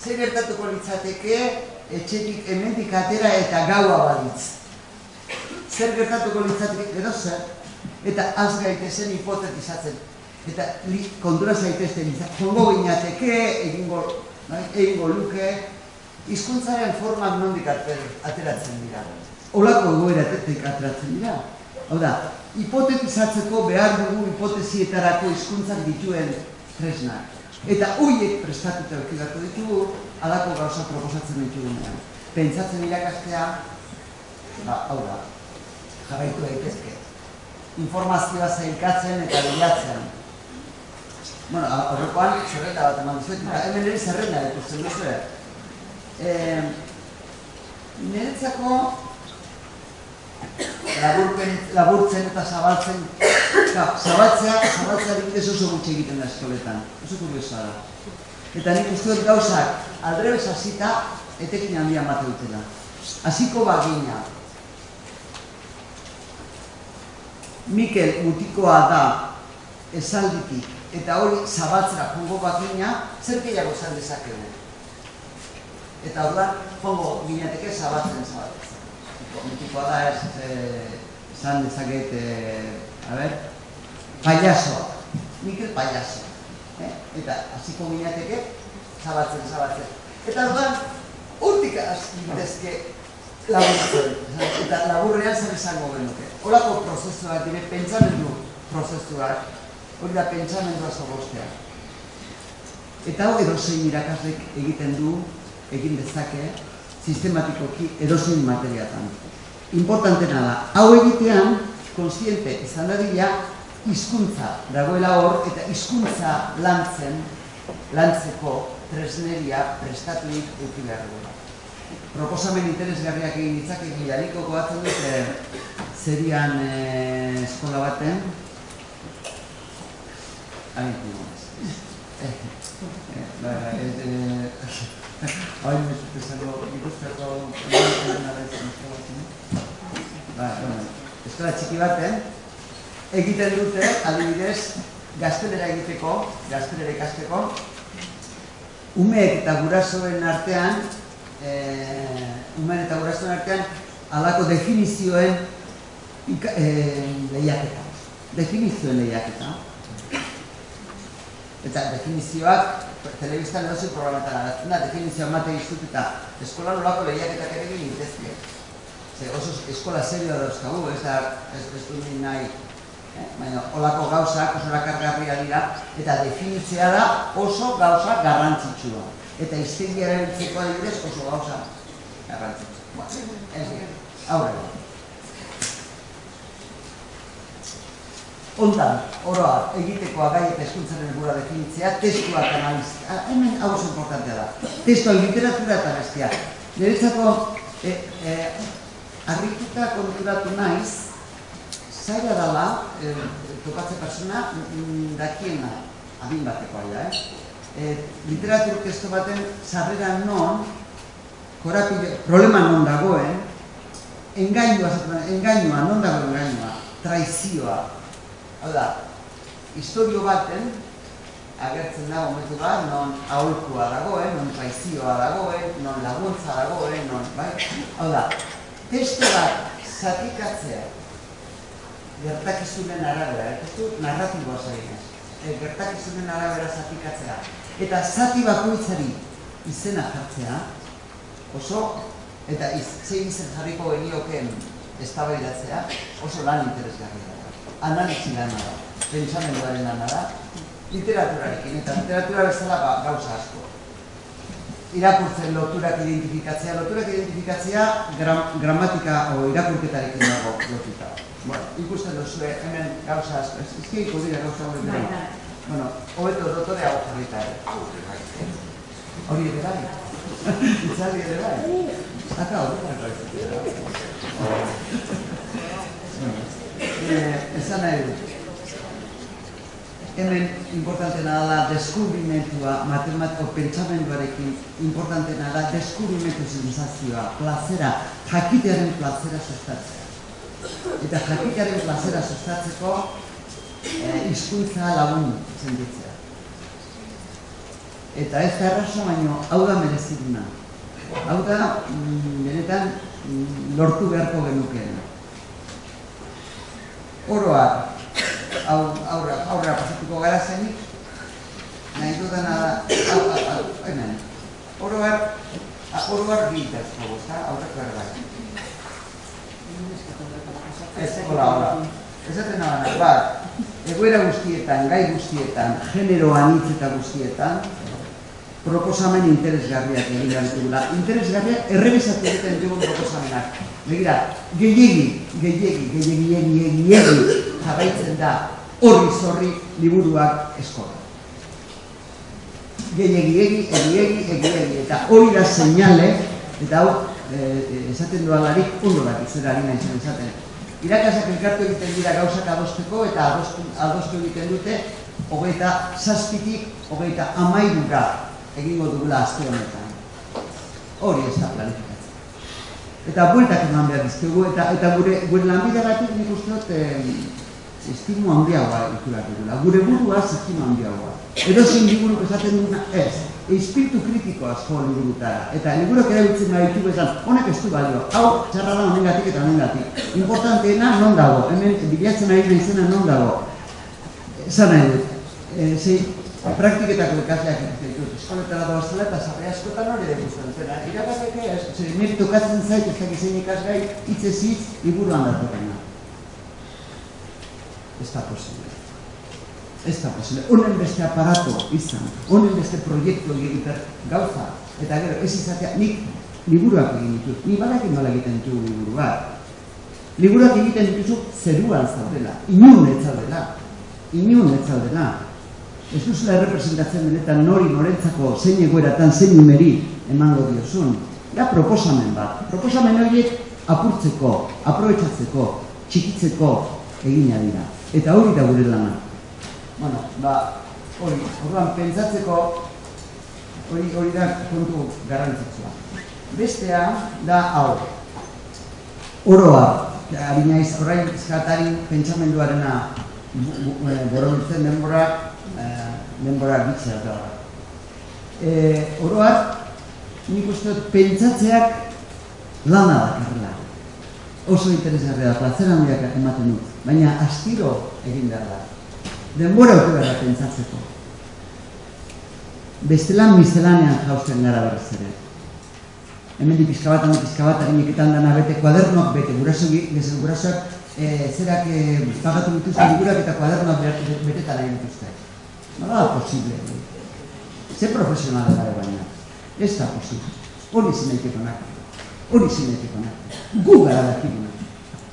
Zer gertatuko litzateke, etxetik hemendik atera eta gaua balitz. Zer gertatuko litzateke, edo zer, eta az gaitezen hipotetizatzen. Eta li, kontura zaitezten, jongo ginateke, egingo, bai, egingo luke, hizkuntzaren formak nondik ater- ateratzen dira. Olako egoeratetik ateratzen dira. Hau da, hipotetizatzeko behar dugu hipotezietarako hizkuntzak dituen tresnak. Eta horiek prestatuta beharko ditugu, alako gauza proposatzen ditugunean. Pentsatzen irakastea, ba, hau da, jarraitu daitezke. Informazioa zailkatzen eta bilatzen. Bueno, a- aurrekoan zerrenda bat eman duzuet, eta hemen ere zerrenda ikusten duzu. Eh, niretzako laburpen, laburtzen eta zabaltzen, ka, zabaltzea, zabaltzea adibidez oso gutxi egiten da eskoletan, oso kuriosa da. Eta nik uste dut gauzak aldrebez hasita etekin handia mate dutela. Hasiko bagina. Mikel mutikoa da esalditik eta hori zabaltzera jongo bagina, zer gehiago zan dezakegu. Eta orduan, jongo ginateke zabaltzen zabaltzen. Mutikoa da ez, eh, esan dezaket, eh, a ber, payasoa. Mikel payaso. Eh? Eta hasiko ginateke zabaltzen, zabaltzen. Eta orduan, urtik hasi gintezke laburtzen. Eta laburrean zer esango genuke. Horako prozesuak dire, pentsamendu prozesuak, hori da pentsamendua zorrostea. Eta hau edozein irakaslek egiten du, egin dezake, sistematikoki edozein materiatan. Importantena da, hau egitean, konsiente izan dadila, hizkuntza dagoela hor, eta hizkuntza lantzen, lantzeko tresneria prestatuik eduki behar duela. Proposamen interesgarriak egin ditzak egin jariko goatzen dut e, zerian e, eskola baten. Hain dugu eh, eh, ba, Ez dut esango, ikusteko ba, bueno, eskola txiki baten egiten dute, adibidez, gaztelera egiteko, gaztelera ikasteko, umeek eta gurasoen artean, e, umeek eta gurasoen artean, alako definizioen e, lehiaketa. Definizioen lehiaketa. Eta definizioak, telebistan edo programetan agatzen da, definizioa mate izut eta eskola nolako lehiaketak ere egin intezke. Ze oso eskola serioa dauzkagu, ez da, ez, du nahi Eh, baina olako gauzak oso rakargarria dira eta definitzea da oso gauza garrantzitsua. Eta iztegia erabiltzeko adibidez oso gauza garrantzitsua. Ez dira, aurrera. Ondan, oroa, egitekoa gai eta eskuntzaren gura definitzea, testuak analizia. Ah, hemen hau importantea da. Testua, literatura eta bestia. Niretzako, eh, eh, arrituta konturatu naiz, zaila dela, e, topatze persona, mm, dakiena, adin bateko aia, eh? E, literatur testo baten sarrera non, korapile, problema non dagoen, engainua, engainua, non dago engainua, traizioa. Da, historio baten, agertzen da momentu bat, non aholkua dagoen, non traizioa dagoen, non laguntza dagoen, non, bai? Hau da, testo bat zatikatzea, gertakizunen arabera, ez dut narratiboa zainez, e, gertakizunen arabera zatikatzea. Eta zati bakoitzari izena jartzea, oso, eta iz, zein izen jarriko genioken eztabaidatzea, oso lan interesgarria da. Analizi lana da, pentsamenduaren lana da, literaturarekin, eta literatura bezala ba, gauza asko. Irakurtzen loturak identifikatzea, loturak identifikatzea gram, gramatika o irakurketarekin dago lotuta. Bueno, ikusten duzue, hemen gauza asko, ez izkiko dira gauza hori dira. Bai, bai. Bueno, hobeto dotore hau jarrita ere. Hori ere bai. Itzali ere bai. Aka hori bai. Esan nahi dut. Hemen importantena da deskubrimentua, matematiko pentsamenduarekin importantena da deskubrimentu sensazioa, plazera, jakitearen plazera sustatzea eta jakikaren plazera sustatzeko eh, hizkuntza lagun sentitzea. Eta ez erraso baino hau da mereziduna. Hau da, mm, benetan, mm, lortu beharko genukeena. Oroa, aurra, aurra pasatuko gara zenik, nahi dudana da, hau, hau, hau, hemen. Oroar, oroar biltazko, aurreko erbaik. Ez, hola. Ezaten nabana, bat, egoera guztietan, gai guztietan, genero anitz eta guztietan, proposamen interesgarriak egin ditugula. Interesgarriak errebesatu egiten dugu proposamenak. Begira, gehiegi, gehiegi, gehiegi, gehiegi, gehiegi, jarraitzen da horri zorri liburuak eskola. Gehiegi, gehiegi, gehiegi, gehiegi, eta hori da seinale, eta hau, eh, esaten dualarik, ondo da, izera harina izan esaten irakasak elkartu egiten dira gauzak adosteko eta adostu, adostu egiten dute hogeita zazpitik, hogeita amairura egingo dugula azte honetan. Hori ez da planifikatzen. Eta bueltak eman behar dizkegu, eta, eta gure, gure lanbide batik nik uste dut eh, estimu handiagoa ikuratu dugula. Gure burua estimu handiagoa. Edo zein liburu esaten duguna, ez espiritu kritiko asko liburutara. Eta liburok erabiltzen nahi ditu bezan, honek ez du balio, hau txarra da honengatik eta honengatik. Importanteena non dago, hemen bilatzen ari nahi zena non dago. Zan nahi dut, e, zei, praktiketako ikasleak ditut, eskoletara doa zela eta zarri askotan hori dugu zuen zena. Ez, zei, nire tokatzen zait, ez dakiz zein ikasgai, hitz ez hitz, liburuan datorena. Ez da posible. ez da posible. Honen beste aparato izan, honen beste proiektu egiten gauza, eta gero ez izatea, nik liburuak egin ditut, ni badakin nola egiten ditugu liburuak. Liburuak egiten dituzu zeruan zaudela, inun ez zaudela, inun ez zaudela. Ez duzula errepresentatzen benetan nori norentzako zein egoeratan zein numeri emango diozun. Da proposamen bat, proposamen horiek apurtzeko, aprobetsatzeko, txikitzeko egina dira. Eta hori da gure lana. Bueno, ba, hori, orduan, pentsatzeko hori hori da kontu garrantzitsua. Bestea da hau. Oroa, ari naiz orain eskatarin pentsamenduarena borobiltzen denbora, eh, denbora bitzea da. E, oroar, nik uste dut pentsatzeak lana dakarrela. Oso interesgarria da, plazera handiak ematen dut, baina astiro egin behar da. Denbora behar da pentsatzeko. Bestelan miselanean jausten gara berriz ere. Hemen di pizka bat, pizka bat, harineketan dana bete, kuadernok bete, guraso, gurasoak, e, zerak e, pagatu dituzte ligurak eta kuadernoak betetan nahi dituzte. Nola da posible? Ze profesionala da baina? Ez da posible. Hori zinetik onak. Hori zinetik onak. Gu gara dakiguna.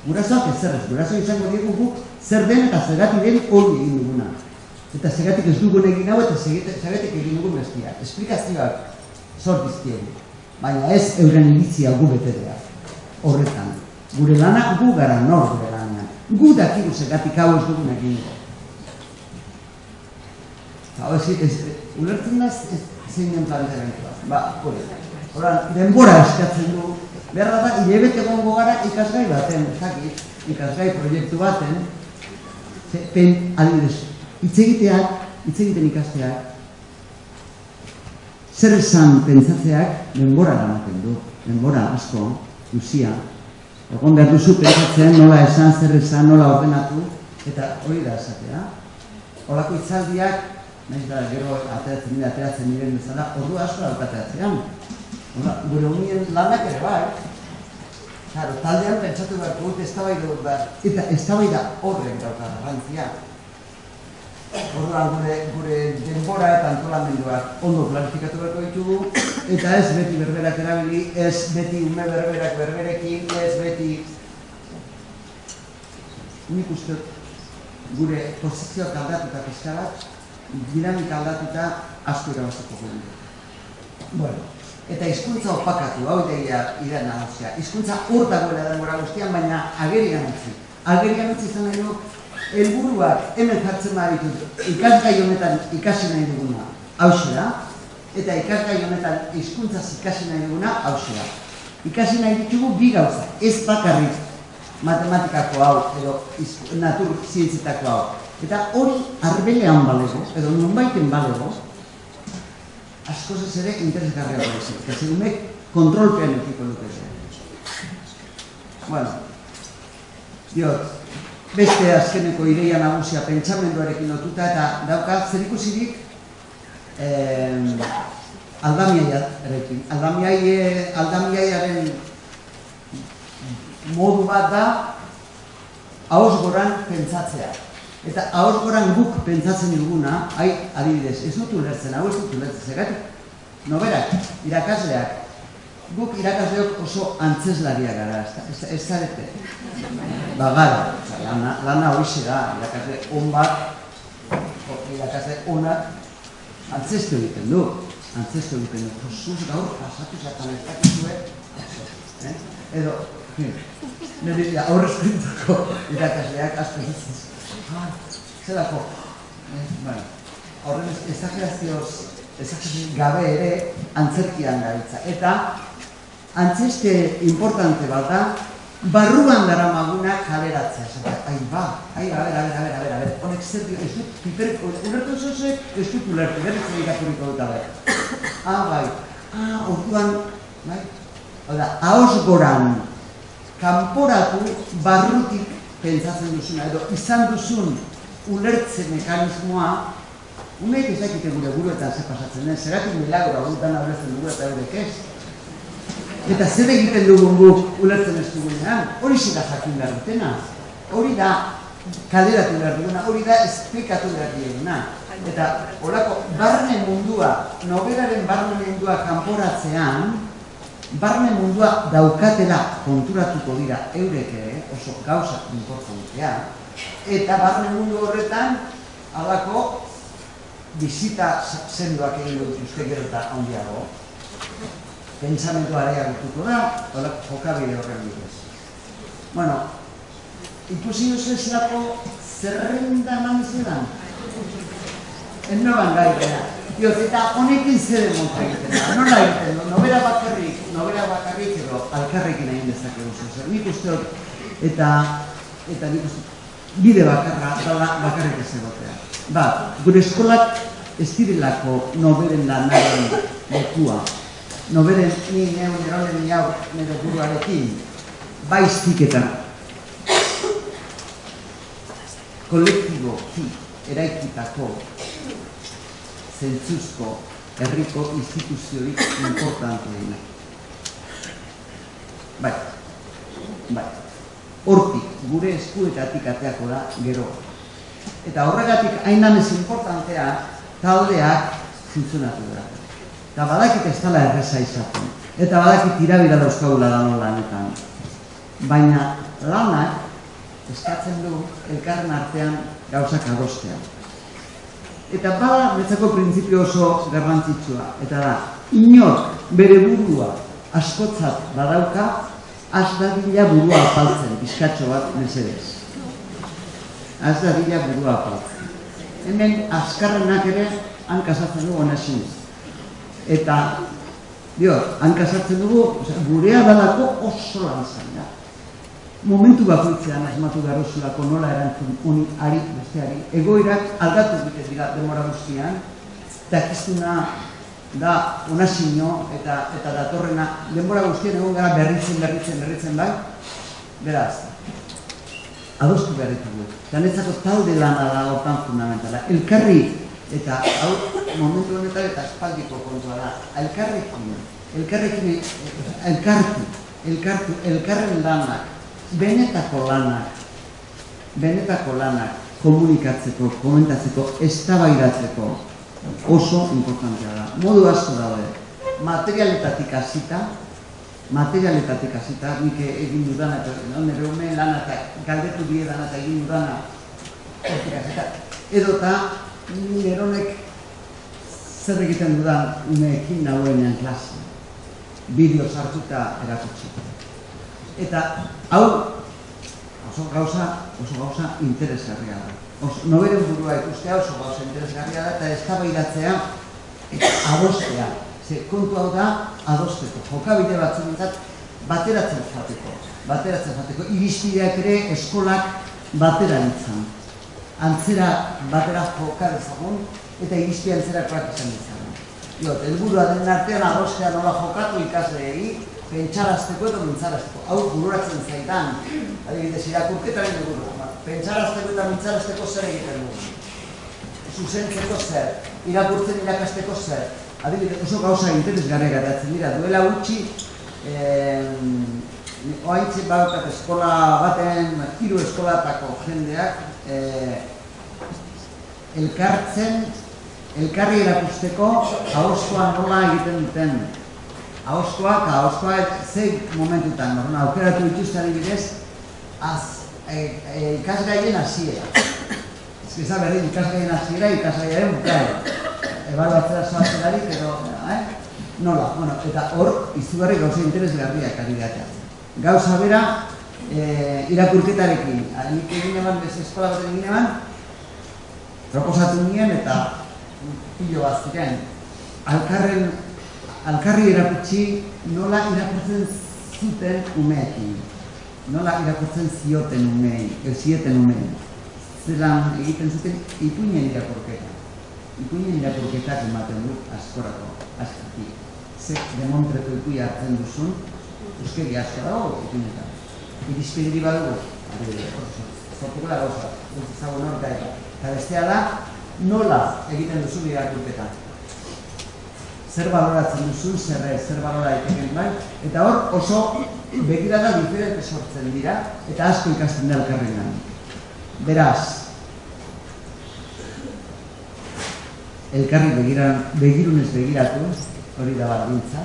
Gurasoak ez zerrez, guraso izango diegu guk zer den eta zergatik den hori egin duguna. Eta zergatik ez dugun egin hau eta zergatik egin dugun bestia. Esplikazioak sortizkiegu. Baina ez euren iritzia gu betedea. Horretan. Gure lana gu gara nor gure lana. Gu dakigu zergatik hau ez dugun egin dugu. Hau ez, ez, ulertzen da zein den planteamentua. Ba, hori. Horan, denbora eskatzen du, beharra da, hilebete gongo gara ikasgai baten, zakit, ikasgai proiektu baten, ze, pen, adibidez, hitz egiteak, ikasteak, zer esan pentsatzeak denbora ematen du, denbora asko, luzia, egon behar duzu pentsatzen nola esan, zer esan, nola ordenatu, eta hori da esatea. Horako itzaldiak, nahiz da gero ateratzen dira, ateratzen diren bezala, ordu asko daukateatzean. Gure unien lanak ere bai. Claro, taldean pentsatu behar dut eztabaida dut behar. Eta eztabaida horrek dauka garrantzia. Orduan gure, gure denbora eta antolamenduak ondo planifikatu beharko ditugu, eta ez beti berberak erabili, ez beti ume berberak berberekin, ez beti... Nik uste gure posizioak aldatuta pizka bat, dinamika aldatuta asko irabaztuko gure. Bueno, eta hizkuntza opakatu, hau deia ira nahasia. Hizkuntza hor dagoela denbora guztian, baina agerian utzi. Agerian utzi izan nahi du, helburuak hemen jartzen baditut, ikasgai honetan ikasi nahi duguna, hause da, eta ikasgai honetan hizkuntzaz ikasi nahi duguna, hause da. Ikasi nahi ditugu bi gauza, ez bakarrik matematikako hau, edo natur zientzietako hau. Eta hori arbelean balego, edo nonbaiten balego, askoz ez ere interesgarria da ez. Eta segumek kontrolpean ekiko dute Bueno, diot, beste azkeneko ideia nagusia pentsamenduarekin lotuta eta dauka zer ikusirik eh, aldamiaiarekin. Aldamiai, aldamiaiaren modu bat da haus goran pentsatzea. Eta ahor goran guk pentsatzen duguna, hai, adibidez, ez dut ulertzen, hau ez dut ulertzen, zegatik, noberak, irakasleak, guk irakasleok oso antzeslaria gara, ez, zarete. Ba, gara, lana, lana hori da, irakasle on bat, irakasle onak, antzestu egiten du, antzestu egiten du, Josuz gaur, pasatu zatan ez dakizue, eh? edo, nire aurrez pintako irakasleak, asko zelako, eh, bueno, horren ezagerazioz, ezagerazioz gabe ere antzerkian gaitza. Eta antzeste importante bat da, barruan dara maguna kaleratzea. Zata, ai ba, ai, a ber, ber, ber, ber, ber, honek zer dio, ez dut, piper, ulertu zozue, ez dut ulertu, berriz zer irakuriko dut, a ber. Ah, bai, ah, orduan, bai, Oda, haos goran, kanporatu barrutik pentsatzen duzuna, edo izan duzun ulertze mekanismoa, umeek ez dakite gure buruetan ze pasatzen den, zeratik milagro hau dana ulertzen dugu eta eurek ez. Eta zer egiten dugun guk ulertzen ez dugunean, hori zira jakin behar dutena. Hori da kaleratu behar duguna, hori da esplikatu behar duguna. Eta horako barne mundua, nobelaren barne mundua kanporatzean, barne mundua daukatela konturatuko dira eurek ere, oso gauza importantea, eta barne mundu horretan, halako bizita sendoak egin dut uste gero eta handiago, pentsamendu areagotuko da, horrek jokabide horren bidez. Bueno, ikusi duzu zelako zerrenda eman zelan? Ez noban gaitena. Dioz, eta honekin zer emota egiten da. Nola egiten da, nobera bakarrik, nobera bakarrik edo alkarrekin egin dezakegu zer. Nik uste dut, eta, eta nik uste bide bakarra, dala bakarrik ez egotea. Ba, gure eskolak ez direlako noberen lanaren lekua. Noberen ni neu neronen ni hau nire buruarekin, baiztik eta kolektibo ki eraikitako zentzuzko herriko instituzioik importanteena. Bai, bai. Hortik, gure eskuetatik ateako da gero. Eta horregatik hainamez importantea taldeak funtzionatu da. Eta badakit ez dala erreza izaten. Eta badakit irabira dauzkagula da lanetan. Baina lanak eskatzen du elkarren artean gauzak adostean. Eta bada netzako printzipio oso garrantzitsua. Eta da, inor bere burua askotzat badauka, az dadila burua apaltzen, bizkatxo bat mesedez. Az dadila burua apaltzen. Hemen azkarrenak ere hankasatzen dugu onasin. Eta, dio, hankasatzen dugu, gurea dalako oso lan zain da momentu bakoitzean asmatu garrozulako nola erantzun honi ari besteari. Egoirak aldatu dute dira demora guztian, dakizuna da onasino eta eta datorrena denbora guztian egon gara berritzen, berritzen, berritzen bai. Beraz, adostu behar ditugu. Danetzako talde lana da hortan fundamentala. Elkarri, eta hau momentu honetan eta espaldiko kontua da, elkarrekin, elkarrekin, elkartu, elkartu, elkarren lanak, benetako lanak, benetako lanak komunikatzeko, komentatzeko, eztabaidatzeko oso importantea da. Modu asko daude. Materialetatik hasita, materialetatik hasita, nik egin dudana, eta nire ume lana eta galdetu bie dana eta egin dudana, edo eta nire honek zer egiten dudan umeekin nagoenean klase, bideo sartuta erakutsi. Eta hau oso gauza, oso gauza interesgarria da. Oso, noberen burua ikustea oso gauza interesgarria da eta eztabaidatzea eta adostea. Ze kontu hau da adosteko. Jokabide batzuentzat bateratzen jateko. Bateratzen jateko. Iristideak ere eskolak batera ditzan. Antzera batera joka dezagun eta iristia antzerakoak izan ditzan. Jo, helburua den artean adostea nola jokatu ikasleei, pentsarazteko eta mintzarazteko. Hau bururatzen zaitan, adibidez, irakurketaren dugu. Ba, pentsarazteko eta mintzarazteko zer egiten dugu. Zuzentzeko zer, irakurtzen irakasteko zer. Adibidez, oso gauza interesgarri garatzen dira. Duela gutxi, eh, oaintzi baukat eskola baten, hiru eskolatako jendeak, eh, elkartzen, elkarri erakusteko, hauskoa nola egiten duten ahoskoa eta ahoskoa ze momentutan, norma, aukeratu dituzte adibidez, az, e, e, ikasgaien hasiera. Ez que berdin, ikasgaien hasiera, ikasgaien bukaera. Ebaluatzera zoatzen ari, pero, eh? Nola, bueno, eta hor, izugarri gauza interesgarriak ari datea. Gauza bera, e, irakurketarekin, nik egin eman, bez eskola bat egin eman, proposatu nien eta pilo bat ziren. Alkarren alkarri erakutsi nola irakurtzen zuten umeekin. Nola irakurtzen zioten umei, ez zieten umei. Zeran egiten zuten ipuinen irakurketa. Ipuinen irakurketak ematen du askorako, askati. Ze demontreko ipui hartzen duzun, euskegi asko dago ipuinetan. Irizpidiri badugu, zortuko da gauza, ez ezagun hor Eta bestea da, nola egiten duzu irakurketa zer baloratzen duzu, zer zer balora egiten bai, eta hor oso begirada diferente sortzen dira, eta asko ikasten da elkarren Beraz, elkarri begiran, begirunez begiratu, hori da baldintza.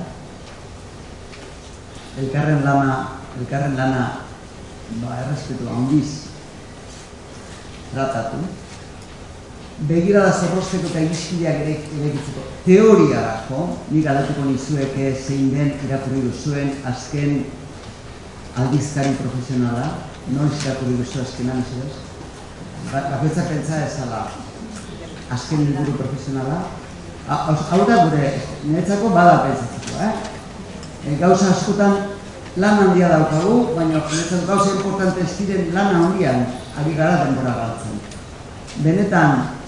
Elkarren lana, elkarren lana, ba, errespetu handiz tratatu. Begirada zorrozteko eta irizkideak ere erekitzeko teoriarako, nik aldatuko nizueke zein den irakurri duzuen azken aldizkari profesionala, noiz irakurri duzu azkenan, ez Ba- Bakoitzak pentsa ezala azken liburu profesionala. Hau da gure, niretzako bada pentsatzeko, eh? E, gauza askotan lan handia daukagu, baina niretzako gauza importante ez diren lan handian ari gara denbora galtzen. Benetan,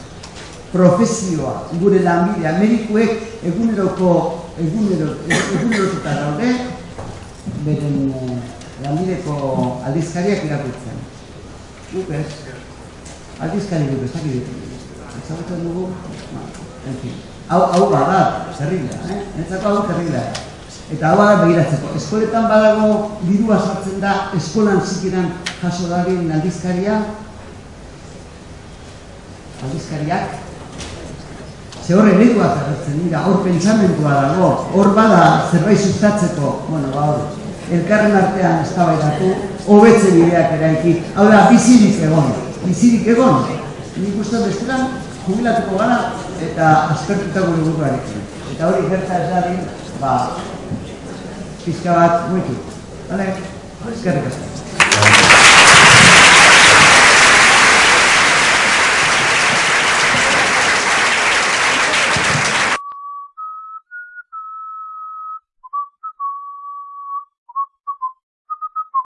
profesioa, gure lanbidea, medikuek eguneroko, egunero, egunerotuta daude, beren eh, lanbideko aldizkariak irakurtzen. Guk ez, aldizkari duk ez dakit ezagutzen dugu, ba, en fin. Hau, hau bada, terriblea, eh? Entzako hau terriblea. Eta hau bada begiratzeko. Eskoletan badago dirua sartzen da eskolan zikiran jaso dadin aldizkaria, aldizkariak, Ze hor ereduak agertzen dira, hor pentsamentua dago, hor bada zerbait sustatzeko, bueno, ba hor, elkarren artean eztabaidatu, hobetze bideak eraiki, hau da, bizirik egon, bizirik egon, nik uste bestetan jubilatuko gara eta aspertuta gure buruarekin. Eta hori gerta ez dadin, ba, pizka bat muitu. Vale? Eskerrik asko.